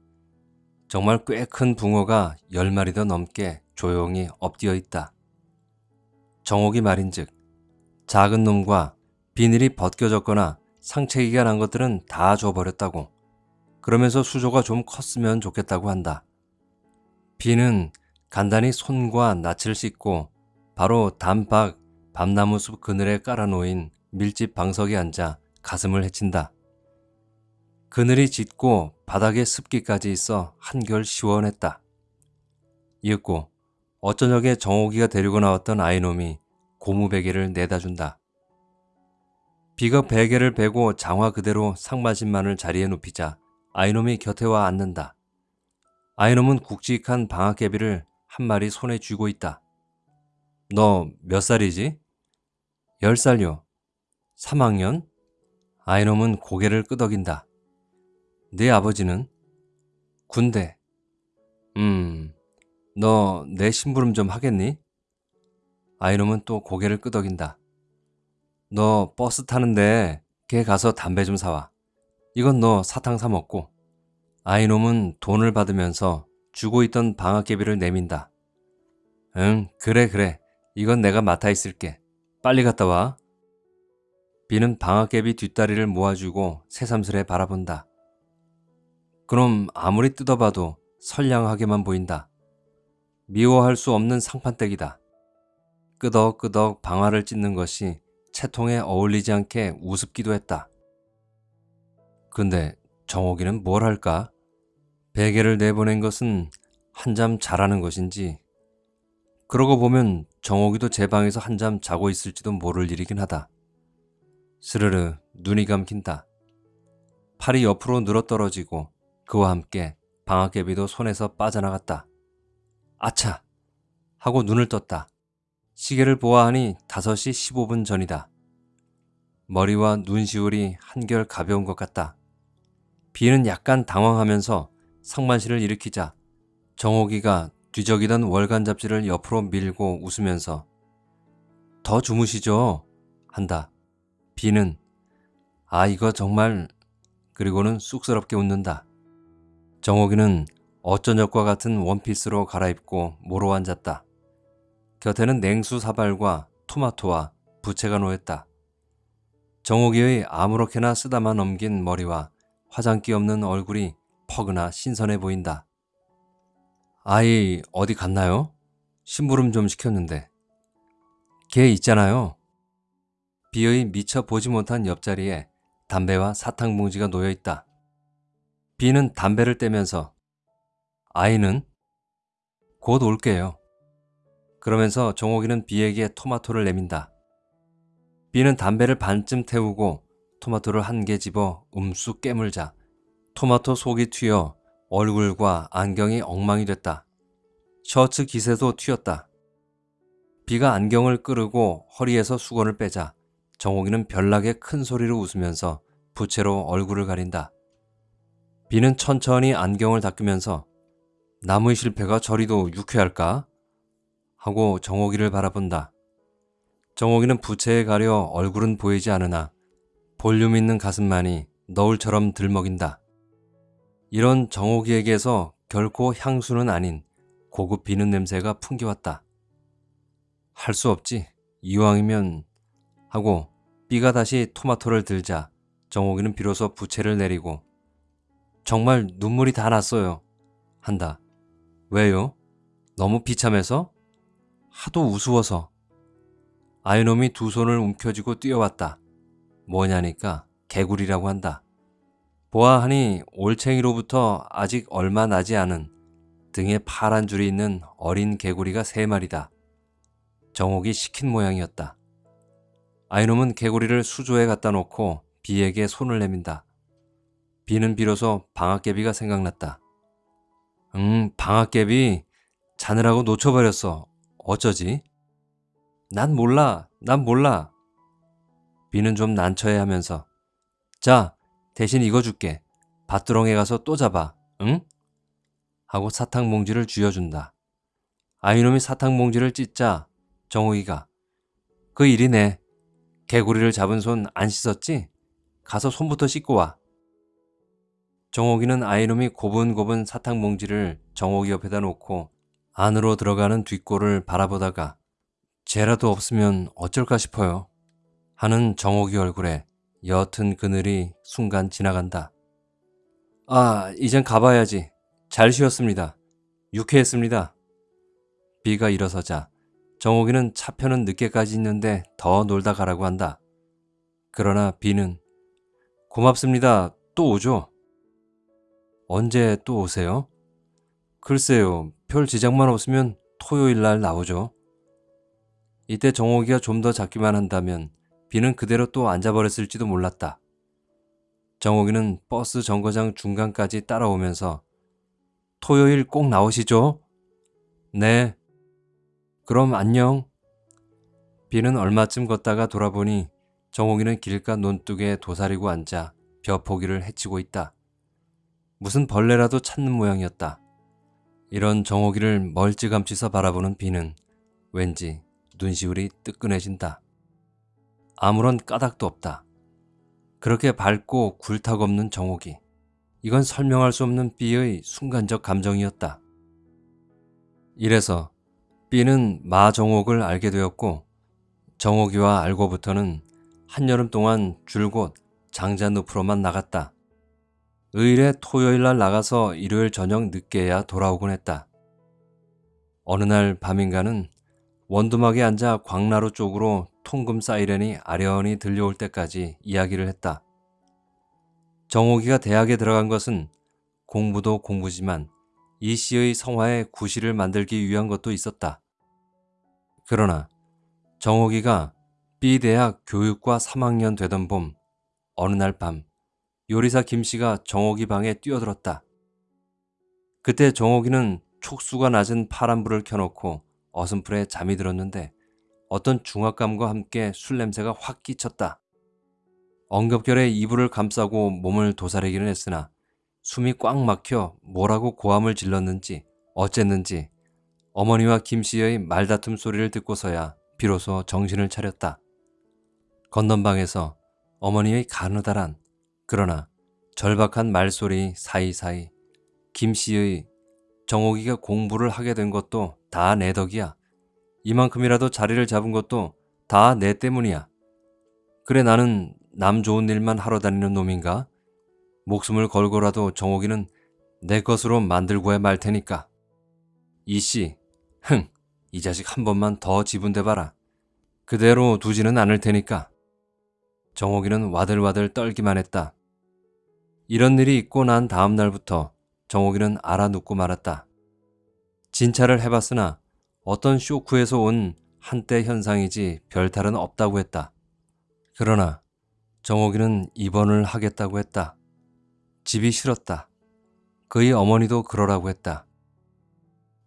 정말 꽤 큰 붕어가 열 마리 더 넘게 조용히 엎드려 있다. 정옥이 말인즉 작은 놈과 비닐이 벗겨졌거나 상체기가 난 것들은 다 줘버렸다고. 그러면서 수조가 좀 컸으면 좋겠다고 한다. 비는 간단히 손과 낯을 씻고 바로 단박 밤나무 숲 그늘에 깔아놓인 밀집 방석에 앉아 가슴을 헤친다. 그늘이 짙고 바닥에 습기까지 있어 한결 시원했다. 이윽고 어쩌녁에 정옥이가 데리고 나왔던 아이놈이 고무 베개를 내다 준다. 비가 베개를 베고 장화 그대로 상마신만을 자리에 눕히자 아이놈이 곁에 와 앉는다. 아이놈은 굵직한 방앗개비를 한 마리 손에 쥐고 있다. 너 몇 살이지? 열 살요. 3학년? 아이놈은 고개를 끄덕인다. 네 아버지는? 군대. 음, 너 내 심부름 좀 하겠니? 아이놈은 또 고개를 끄덕인다. 너 버스 타는데 걔 가서 담배 좀 사와. 이건 너 사탕 사 먹고. 아이놈은 돈을 받으면서 주고 있던 방학개비를 내민다. 응, 그래, 그래. 이건 내가 맡아 있을게. 빨리 갔다 와. 비는 방학개비 뒷다리를 모아주고 새삼스레 바라본다. 그럼 아무리 뜯어봐도 선량하게만 보인다. 미워할 수 없는 상판댁이다. 끄덕끄덕 방아를 찢는 것이 채통에 어울리지 않게 우습기도 했다. 근데 정옥이는 뭘 할까? 베개를 내보낸 것은 한잠 자라는 것인지 그러고 보면 정옥이도 제 방에서 한잠 자고 있을지도 모를 일이긴 하다. 스르르 눈이 감긴다. 팔이 옆으로 늘어떨어지고 그와 함께 방학개비도 손에서 빠져나갔다. 아차! 하고 눈을 떴다. 시계를 보아하니 5시 15분 전이다. 머리와 눈시울이 한결 가벼운 것 같다. 비는 약간 당황하면서 상만실을 일으키자 정옥이가 뒤적이던 월간 잡지를 옆으로 밀고 웃으면서 더 주무시죠? 한다. 비는 아 이거 정말 그리고는 쑥스럽게 웃는다. 정옥이는 어쩌녁과 같은 원피스로 갈아입고 모로 앉았다. 곁에는 냉수 사발과 토마토와 부채가 놓였다. 정옥이의 아무렇게나 쓰다만 넘긴 머리와 화장기 없는 얼굴이 퍼그나 신선해 보인다. 아이 어디 갔나요? 심부름 좀 시켰는데. 걔 있잖아요. 비의 미처 보지 못한 옆자리에 담배와 사탕 봉지가 놓여 있다. 비는 담배를 떼면서 아이는 곧 올게요. 그러면서 정옥이는 비에게 토마토를 내민다. 비는 담배를 반쯤 태우고 토마토를 한 개 집어 음쑥 깨물자 토마토 속이 튀어 얼굴과 안경이 엉망이 됐다. 셔츠 기세도 튀었다. 비가 안경을 끄르고 허리에서 수건을 빼자 정옥이는 별나게 큰 소리로 웃으면서 부채로 얼굴을 가린다. 비는 천천히 안경을 닦으면서 나무의 실패가 저리도 유쾌할까? 하고 정옥이를 바라본다. 정옥이는 부채에 가려 얼굴은 보이지 않으나 볼륨 있는 가슴만이 너울처럼 들먹인다. 이런 정옥이에게서 결코 향수는 아닌 고급 비는 냄새가 풍겨왔다. 할 수 없지. 이왕이면 하고 B가 다시 토마토를 들자 정옥이는 비로소 부채를 내리고 정말 눈물이 다 났어요. 한다. 왜요? 너무 비참해서? 하도 우스워서. 아이놈이 두 손을 움켜쥐고 뛰어왔다. 뭐냐니까 개구리라고 한다. 보아하니 올챙이로부터 아직 얼마 나지 않은 등에 파란 줄이 있는 어린 개구리가 세 마리다. 정옥이 시킨 모양이었다. 아이놈은 개구리를 수조에 갖다 놓고 비에게 손을 내민다. 비는 비로소 방학개비가 생각났다. 응, 방학개비 자느라고 놓쳐버렸어. 어쩌지? 난 몰라, 난 몰라. 비는 좀 난처해 하면서 자, 대신 이거 줄게. 밭두렁에 가서 또 잡아. 응? 하고 사탕 봉지를 쥐어준다. 아이놈이 사탕 봉지를 찢자 정욱이가 그 일이네. 개구리를 잡은 손 안 씻었지? 가서 손부터 씻고 와. 정옥이는 아이놈이 고분고분 사탕 봉지를 정옥이 옆에다 놓고 안으로 들어가는 뒷골을 바라보다가 쟤라도 없으면 어쩔까 싶어요. 하는 정옥이 얼굴에 옅은 그늘이 순간 지나간다. 아, 이젠 가봐야지. 잘 쉬었습니다. 유쾌했습니다. 비가 일어서자 정옥이는 차편은 늦게까지 있는데 더 놀다 가라고 한다. 그러나 비는 고맙습니다. 또 오죠. 언제 또 오세요? 글쎄요. 별 지장만 없으면 토요일 날 나오죠. 이때 정옥이가 좀 더 잡기만 한다면 비는 그대로 또 앉아버렸을지도 몰랐다. 정옥이는 버스 정거장 중간까지 따라오면서 토요일 꼭 나오시죠? 네. 그럼 안녕. 비는 얼마쯤 걷다가 돌아보니 정옥이는 길가 논둑에 도사리고 앉아 벼포기를 헤치고 있다. 무슨 벌레라도 찾는 모양이었다. 이런 정옥이를 멀찌감치서 바라보는 비는 왠지 눈시울이 뜨끈해진다. 아무런 까닭도 없다. 그렇게 밝고 굴탁 없는 정옥이. 이건 설명할 수 없는 B의 순간적 감정이었다. 이래서 B는 마정옥을 알게 되었고 정옥이와 알고부터는 한여름 동안 줄곧 장자늪으로만 나갔다. 의일에 토요일 날 나가서 일요일 저녁 늦게야 돌아오곤 했다. 어느 날 밤인가는 원두막에 앉아 광나루 쪽으로 통금 사이렌이 아련히 들려올 때까지 이야기를 했다. 정옥이가 대학에 들어간 것은 공부도 공부지만 이 씨의 성화에 구실을 만들기 위한 것도 있었다. 그러나 정옥이가 B대학 교육과 3학년 되던 봄 어느 날 밤 요리사 김 씨가 정옥이 방에 뛰어들었다. 그때 정옥이는 촉수가 낮은 파란불을 켜놓고 어슴풀에 잠이 들었는데 어떤 중압감과 함께 술 냄새가 확 끼쳤다. 엉겹결에 이불을 감싸고 몸을 도사리기는 했으나 숨이 꽉 막혀 뭐라고 고함을 질렀는지 어쨌는지 어머니와 김 씨의 말다툼 소리를 듣고서야 비로소 정신을 차렸다. 건넌방에서 어머니의 가느다란 그러나 절박한 말소리 사이사이 김 씨의 정옥이가 공부를 하게 된 것도 다 내 덕이야. 이만큼이라도 자리를 잡은 것도 다 내 때문이야. 그래 나는 남 좋은 일만 하러 다니는 놈인가? 목숨을 걸고라도 정옥이는 내 것으로 만들고야 말 테니까. 이씨, 흥, 이 자식 한 번만 더 지분대 봐라. 그대로 두지는 않을 테니까. 정옥이는 와들와들 떨기만 했다. 이런 일이 있고 난 다음 날부터 정옥이는 알아눕고 말았다. 진찰을 해봤으나 어떤 쇼크에서 온 한때 현상이지 별탈은 없다고 했다. 그러나 정옥이는 입원을 하겠다고 했다. 집이 싫었다. 그의 어머니도 그러라고 했다.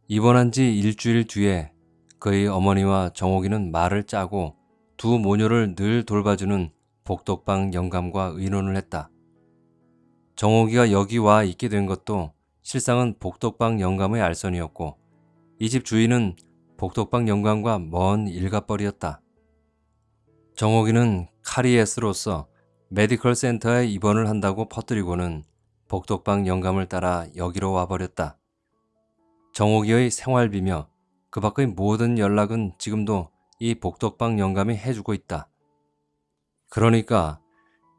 입원한 지 일주일 뒤에 그의 어머니와 정옥이는 말을 짜고 두 모녀를 늘 돌봐주는 복덕방 영감과 의논을 했다. 정옥이가 여기 와 있게 된 것도 실상은 복덕방 영감의 알선이었고 이 집 주인은 복덕방 영감과 먼 일갑벌이었다. 정옥이는 카리에스로서 메디컬 센터에 입원을 한다고 퍼뜨리고는 복덕방 영감을 따라 여기로 와버렸다. 정옥이의 생활비며 그 밖의 모든 연락은 지금도 이 복덕방 영감이 해주고 있다. 그러니까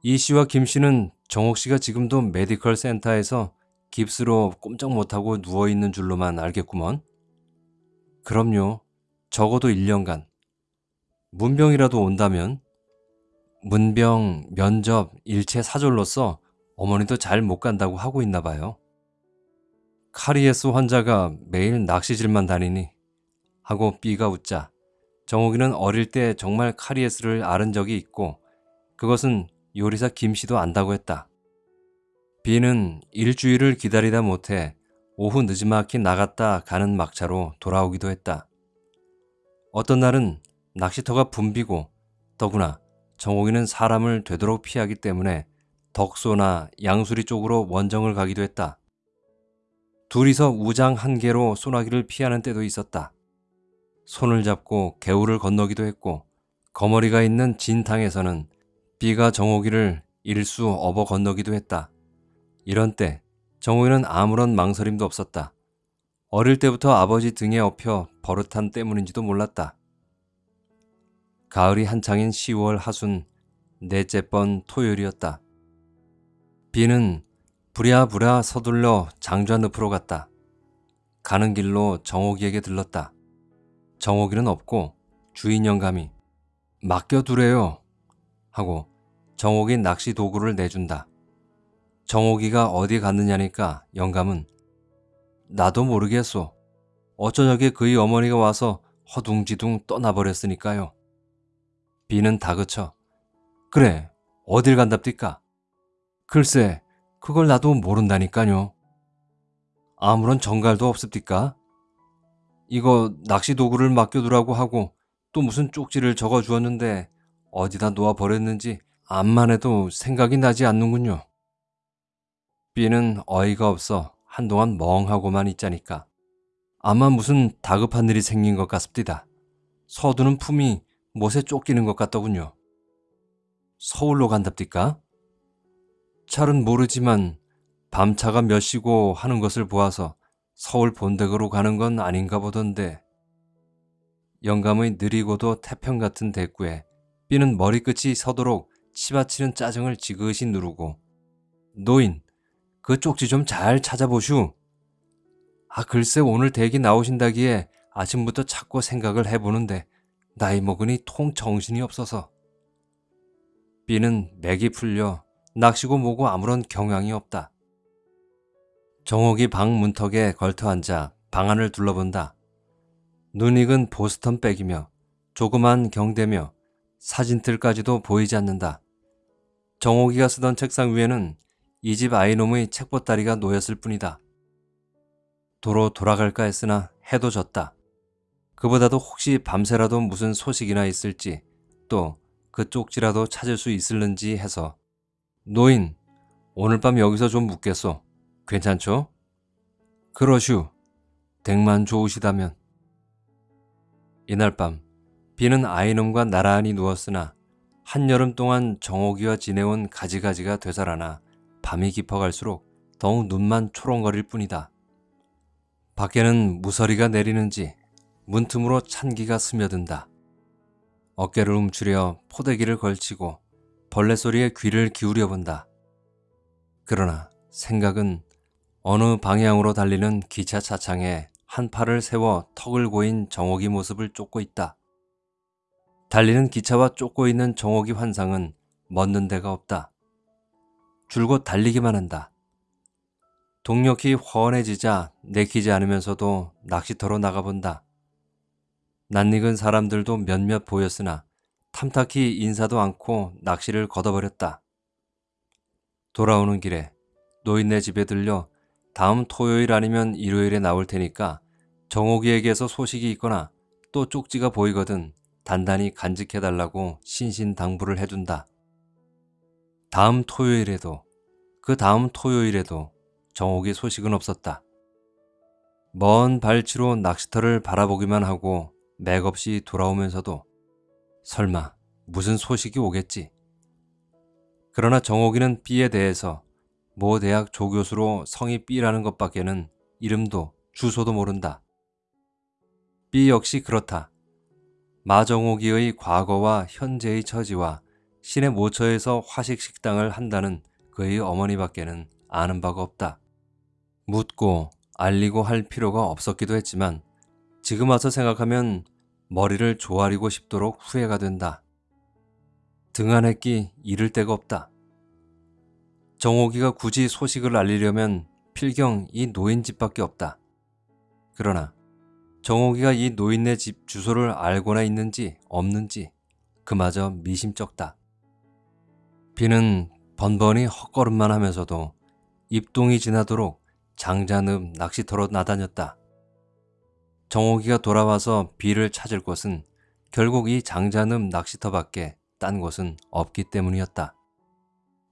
이 씨와 김 씨는 정옥 씨가 지금도 메디컬 센터에서 깁스로 꼼짝 못하고 누워있는 줄로만 알겠구먼. 그럼요. 적어도 1년간. 문병이라도 온다면 문병, 면접, 일체 사졸로서 어머니도 잘 못 간다고 하고 있나 봐요. 카리에스 환자가 매일 낚시질만 다니니 하고 B가 웃자 정옥이는 어릴 때 정말 카리에스를 앓은 적이 있고 그것은 요리사 김 씨도 안다고 했다. B는 일주일을 기다리다 못해 오후 늦지막히 나갔다 가는 막차로 돌아오기도 했다. 어떤 날은 낚시터가 붐비고 더구나 정옥이는 사람을 되도록 피하기 때문에 덕소나 양수리 쪽으로 원정을 가기도 했다. 둘이서 우장 한 개로 소나기를 피하는 때도 있었다. 손을 잡고 개울을 건너기도 했고 거머리가 있는 진탕에서는 비가 정옥이를 일수 업어 건너기도 했다. 이런 때 정옥이는 아무런 망설임도 없었다. 어릴 때부터 아버지 등에 업혀 버릇한 때문인지도 몰랐다. 가을이 한창인 10월 하순 넷째 번 토요일이었다. 비는 부랴부랴 서둘러 장좌늪으로 갔다. 가는 길로 정옥이에게 들렀다. 정옥이는 없고 주인 영감이 맡겨두래요 하고 정옥이 낚시 도구를 내준다. 정옥이가 어디 갔느냐니까 영감은 나도 모르겠소. 어쩌녁에 그의 어머니가 와서 허둥지둥 떠나버렸으니까요. 비는 다그쳐 그래 어딜 간답디까? 글쎄 그걸 나도 모른다니까요. 아무런 정갈도 없습니까? 이거 낚시 도구를 맡겨두라고 하고 또 무슨 쪽지를 적어주었는데 어디다 놓아버렸는지 암만 해도 생각이 나지 않는군요. B는 어이가 없어 한동안 멍하고만 있자니까. 아마 무슨 다급한 일이 생긴 것 같습니다. 서두는 품이 못에 쫓기는 것 같더군요. 서울로 간답니까? 잘은 모르지만 밤차가 몇 시고 하는 것을 보아서 서울 본댁으로 가는 건 아닌가 보던데. 영감의 느리고도 태평 같은 대꾸에 B는 머리끝이 서도록 치받치는 짜증을 지그시 누르고 노인, 그 쪽지 좀 잘 찾아보슈. 아 글쎄 오늘 댁이 나오신다기에 아침부터 자꾸 생각을 해보는데 나이 먹으니 통 정신이 없어서. B는 맥이 풀려 낚시고 뭐고 아무런 경향이 없다. 정옥이 방 문턱에 걸터 앉아 방 안을 둘러본다. 눈 익은 보스턴 백이며 조그만 경대며 사진틀까지도 보이지 않는다. 정옥이가 쓰던 책상 위에는 이 집 아이놈의 책보따리가 놓였을 뿐이다. 도로 돌아갈까 했으나 해도 졌다. 그보다도 혹시 밤새라도 무슨 소식이나 있을지 또 그 쪽지라도 찾을 수 있을는지 해서 노인 오늘 밤 여기서 좀 묵겠소. 괜찮죠? 그러슈. 댁만 좋으시다면. 이날 밤 비는 아이놈과 나란히 누웠으나 한여름 동안 정옥이와 지내온 가지가지가 되살아나 밤이 깊어갈수록 더욱 눈만 초롱거릴 뿐이다. 밖에는 무서리가 내리는지 문틈으로 찬기가 스며든다. 어깨를 움츠려 포대기를 걸치고 벌레 소리에 귀를 기울여 본다. 그러나 생각은 어느 방향으로 달리는 기차 차창에 한 팔을 세워 턱을 고인 정옥이 모습을 쫓고 있다. 달리는 기차와 쫓고 있는 정옥이 환상은 멎는 데가 없다. 줄곧 달리기만 한다. 동력이 훤해지자 내키지 않으면서도 낚시터로 나가본다. 낯익은 사람들도 몇몇 보였으나 탐탁히 인사도 않고 낚시를 걷어버렸다. 돌아오는 길에 노인네 집에 들려 다음 토요일 아니면 일요일에 나올 테니까 정옥이에게서 소식이 있거나 또 쪽지가 보이거든 단단히 간직해달라고 신신당부를 해둔다. 다음 토요일에도 그 다음 토요일에도 정옥이 소식은 없었다. 먼 발치로 낚시터를 바라보기만 하고 맥없이 돌아오면서도 설마 무슨 소식이 오겠지. 그러나 정옥이는 B에 대해서 모 대학 조교수로 성이 B라는 것밖에는 이름도 주소도 모른다. B 역시 그렇다. 마정옥이의 과거와 현재의 처지와 시내 모처에서 화식 식당을 한다는 그의 어머니밖에는 아는 바가 없다. 묻고 알리고 할 필요가 없었기도 했지만 지금 와서 생각하면 머리를 조아리고 싶도록 후회가 된다. 등한했기 잃을 데가 없다. 정옥이가 굳이 소식을 알리려면 필경 이 노인 집밖에 없다. 그러나 정옥이가 이 노인네 집 주소를 알고나 있는지 없는지 그마저 미심쩍다. 비는 번번이 헛걸음만 하면서도 입동이 지나도록 장자늪 낚시터로 나다녔다. 정옥이가 돌아와서 비를 찾을 곳은 결국 이 장자늪 낚시터밖에 딴 곳은 없기 때문이었다.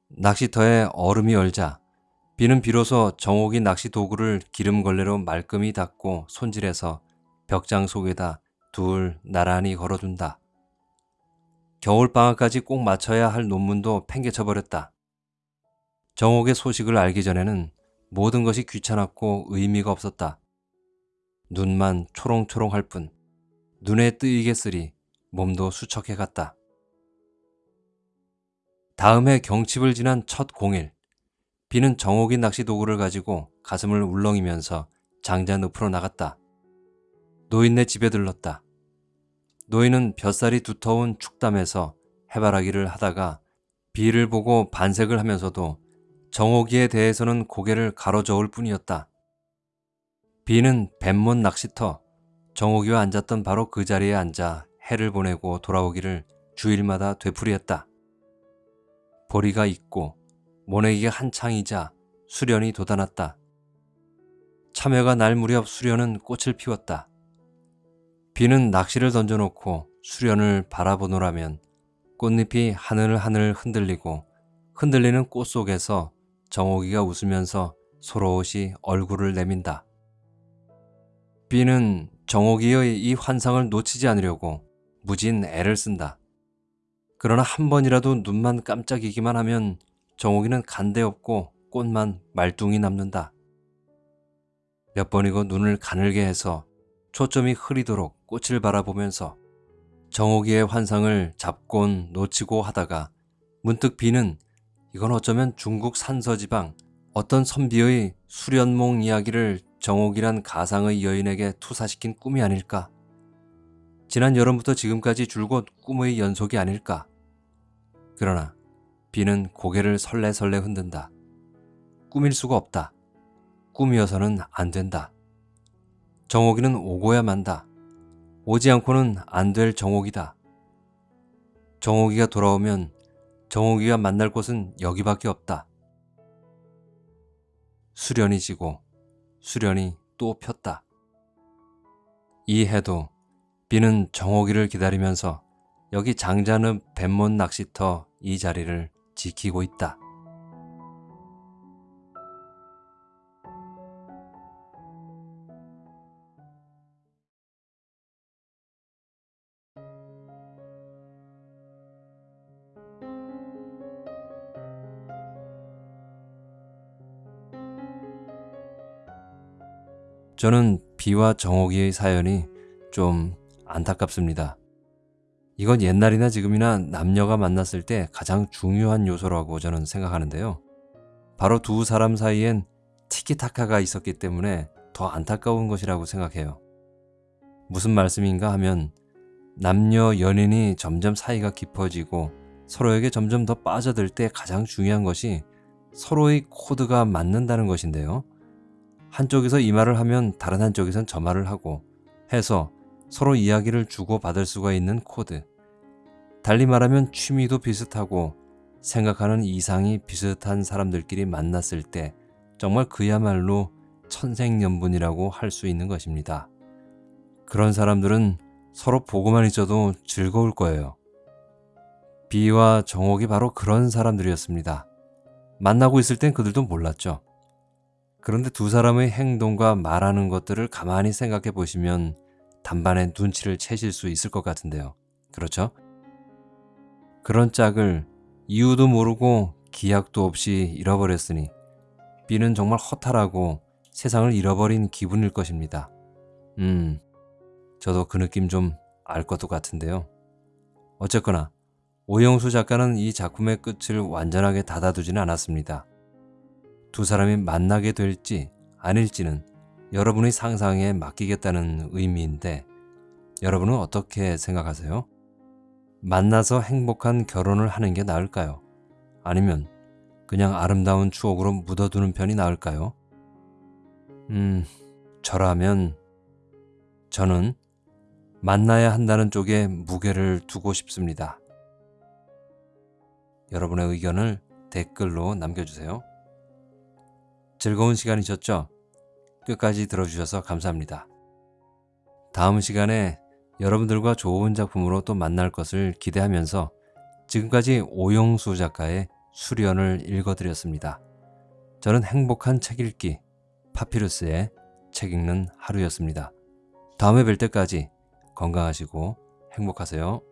낚시터에 얼음이 얼자 비는 비로소 정옥이 낚시 도구를 기름걸레로 말끔히 닦고 손질해서 벽장 속에다 둘 나란히 걸어둔다. 겨울방학까지 꼭 맞춰야 할 논문도 팽개쳐버렸다. 정옥의 소식을 알기 전에는 모든 것이 귀찮았고 의미가 없었다. 눈만 초롱초롱할 뿐 눈에 뜨이게스리 몸도 수척해 갔다. 다음 해 경칩을 지난 첫 공일, 비는 정옥이 낚시 도구를 가지고 가슴을 울렁이면서 장자 늪으로 나갔다. 노인네 집에 들렀다. 노인은 볕살이 두터운 축담에서 해바라기를 하다가 비를 보고 반색을 하면서도 정옥이에 대해서는 고개를 가로저을 뿐이었다. 비는 뱀못 낚시터 정옥이와 앉았던 바로 그 자리에 앉아 해를 보내고 돌아오기를 주일마다 되풀이했다. 보리가 있고 모내기가 한창이자 수련이 돋아났다. 참외가 날 무렵 수련은 꽃을 피웠다. 비는 낚시를 던져놓고 수련을 바라보노라면 꽃잎이 하늘 하늘 흔들리고 흔들리는 꽃 속에서 정옥이가 웃으면서 소로시 얼굴을 내민다. 비는 정옥이의 이 환상을 놓치지 않으려고 무진 애를 쓴다. 그러나 한 번이라도 눈만 깜짝이기만 하면 정옥이는 간데없고 꽃만 말뚱이 남는다. 몇 번이고 눈을 가늘게 해서 초점이 흐리도록 꽃을 바라보면서 정옥이의 환상을 잡곤 놓치고 하다가 문득 비는 이건 어쩌면 중국 산서지방 어떤 선비의 수련몽 이야기를 정옥이란 가상의 여인에게 투사시킨 꿈이 아닐까. 지난 여름부터 지금까지 줄곧 꿈의 연속이 아닐까. 그러나 비는 고개를 설레설레 흔든다. 꿈일 수가 없다. 꿈이어서는 안 된다. 정옥이는 오고야 만다. 오지 않고는 안 될 정옥이다. 정옥이가 돌아오면 정옥이가 만날 곳은 여기밖에 없다. 수련이 지고 수련이 또 폈다. 이 해도 비는 정옥이를 기다리면서 여기 장자는 뱀못 낚시터 이 자리를 지키고 있다. 저는 비와 정옥이의 사연이 좀 안타깝습니다. 이건 옛날이나 지금이나 남녀가 만났을 때 가장 중요한 요소라고 저는 생각하는데요. 바로 두 사람 사이엔 티키타카가 있었기 때문에 더 안타까운 것이라고 생각해요. 무슨 말씀인가 하면 남녀 연인이 점점 사이가 깊어지고 서로에게 점점 더 빠져들 때 가장 중요한 것이 서로의 코드가 맞는다는 것인데요. 한쪽에서 이 말을 하면 다른 한쪽에선 저 말을 하고 해서 서로 이야기를 주고받을 수가 있는 코드. 달리 말하면 취미도 비슷하고 생각하는 이상이 비슷한 사람들끼리 만났을 때 정말 그야말로 천생연분이라고 할 수 있는 것입니다. 그런 사람들은 서로 보고만 있어도 즐거울 거예요. 비와 정옥이 바로 그런 사람들이었습니다. 만나고 있을 땐 그들도 몰랐죠. 그런데 두 사람의 행동과 말하는 것들을 가만히 생각해 보시면 단반의 눈치를 채실 수 있을 것 같은데요. 그렇죠? 그런 짝을 이유도 모르고 기약도 없이 잃어버렸으니 B는 정말 허탈하고 세상을 잃어버린 기분일 것입니다. 음, 저도 그 느낌 좀 알 것도 같은데요. 어쨌거나 오영수 작가는 이 작품의 끝을 완전하게 닫아두지는 않았습니다. 두 사람이 만나게 될지 아닐지는 여러분의 상상에 맡기겠다는 의미인데 여러분은 어떻게 생각하세요? 만나서 행복한 결혼을 하는 게 나을까요? 아니면 그냥 아름다운 추억으로 묻어두는 편이 나을까요? 음, 저라면 저는 만나야 한다는 쪽에 무게를 두고 싶습니다. 여러분의 의견을 댓글로 남겨주세요. 즐거운 시간이셨죠? 끝까지 들어주셔서 감사합니다. 다음 시간에 여러분들과 좋은 작품으로 또 만날 것을 기대하면서 지금까지 오영수 작가의 수련을 읽어드렸습니다. 저는 행복한 책 읽기 파피루스의 책 읽는 하루였습니다. 다음에 뵐 때까지 건강하시고 행복하세요.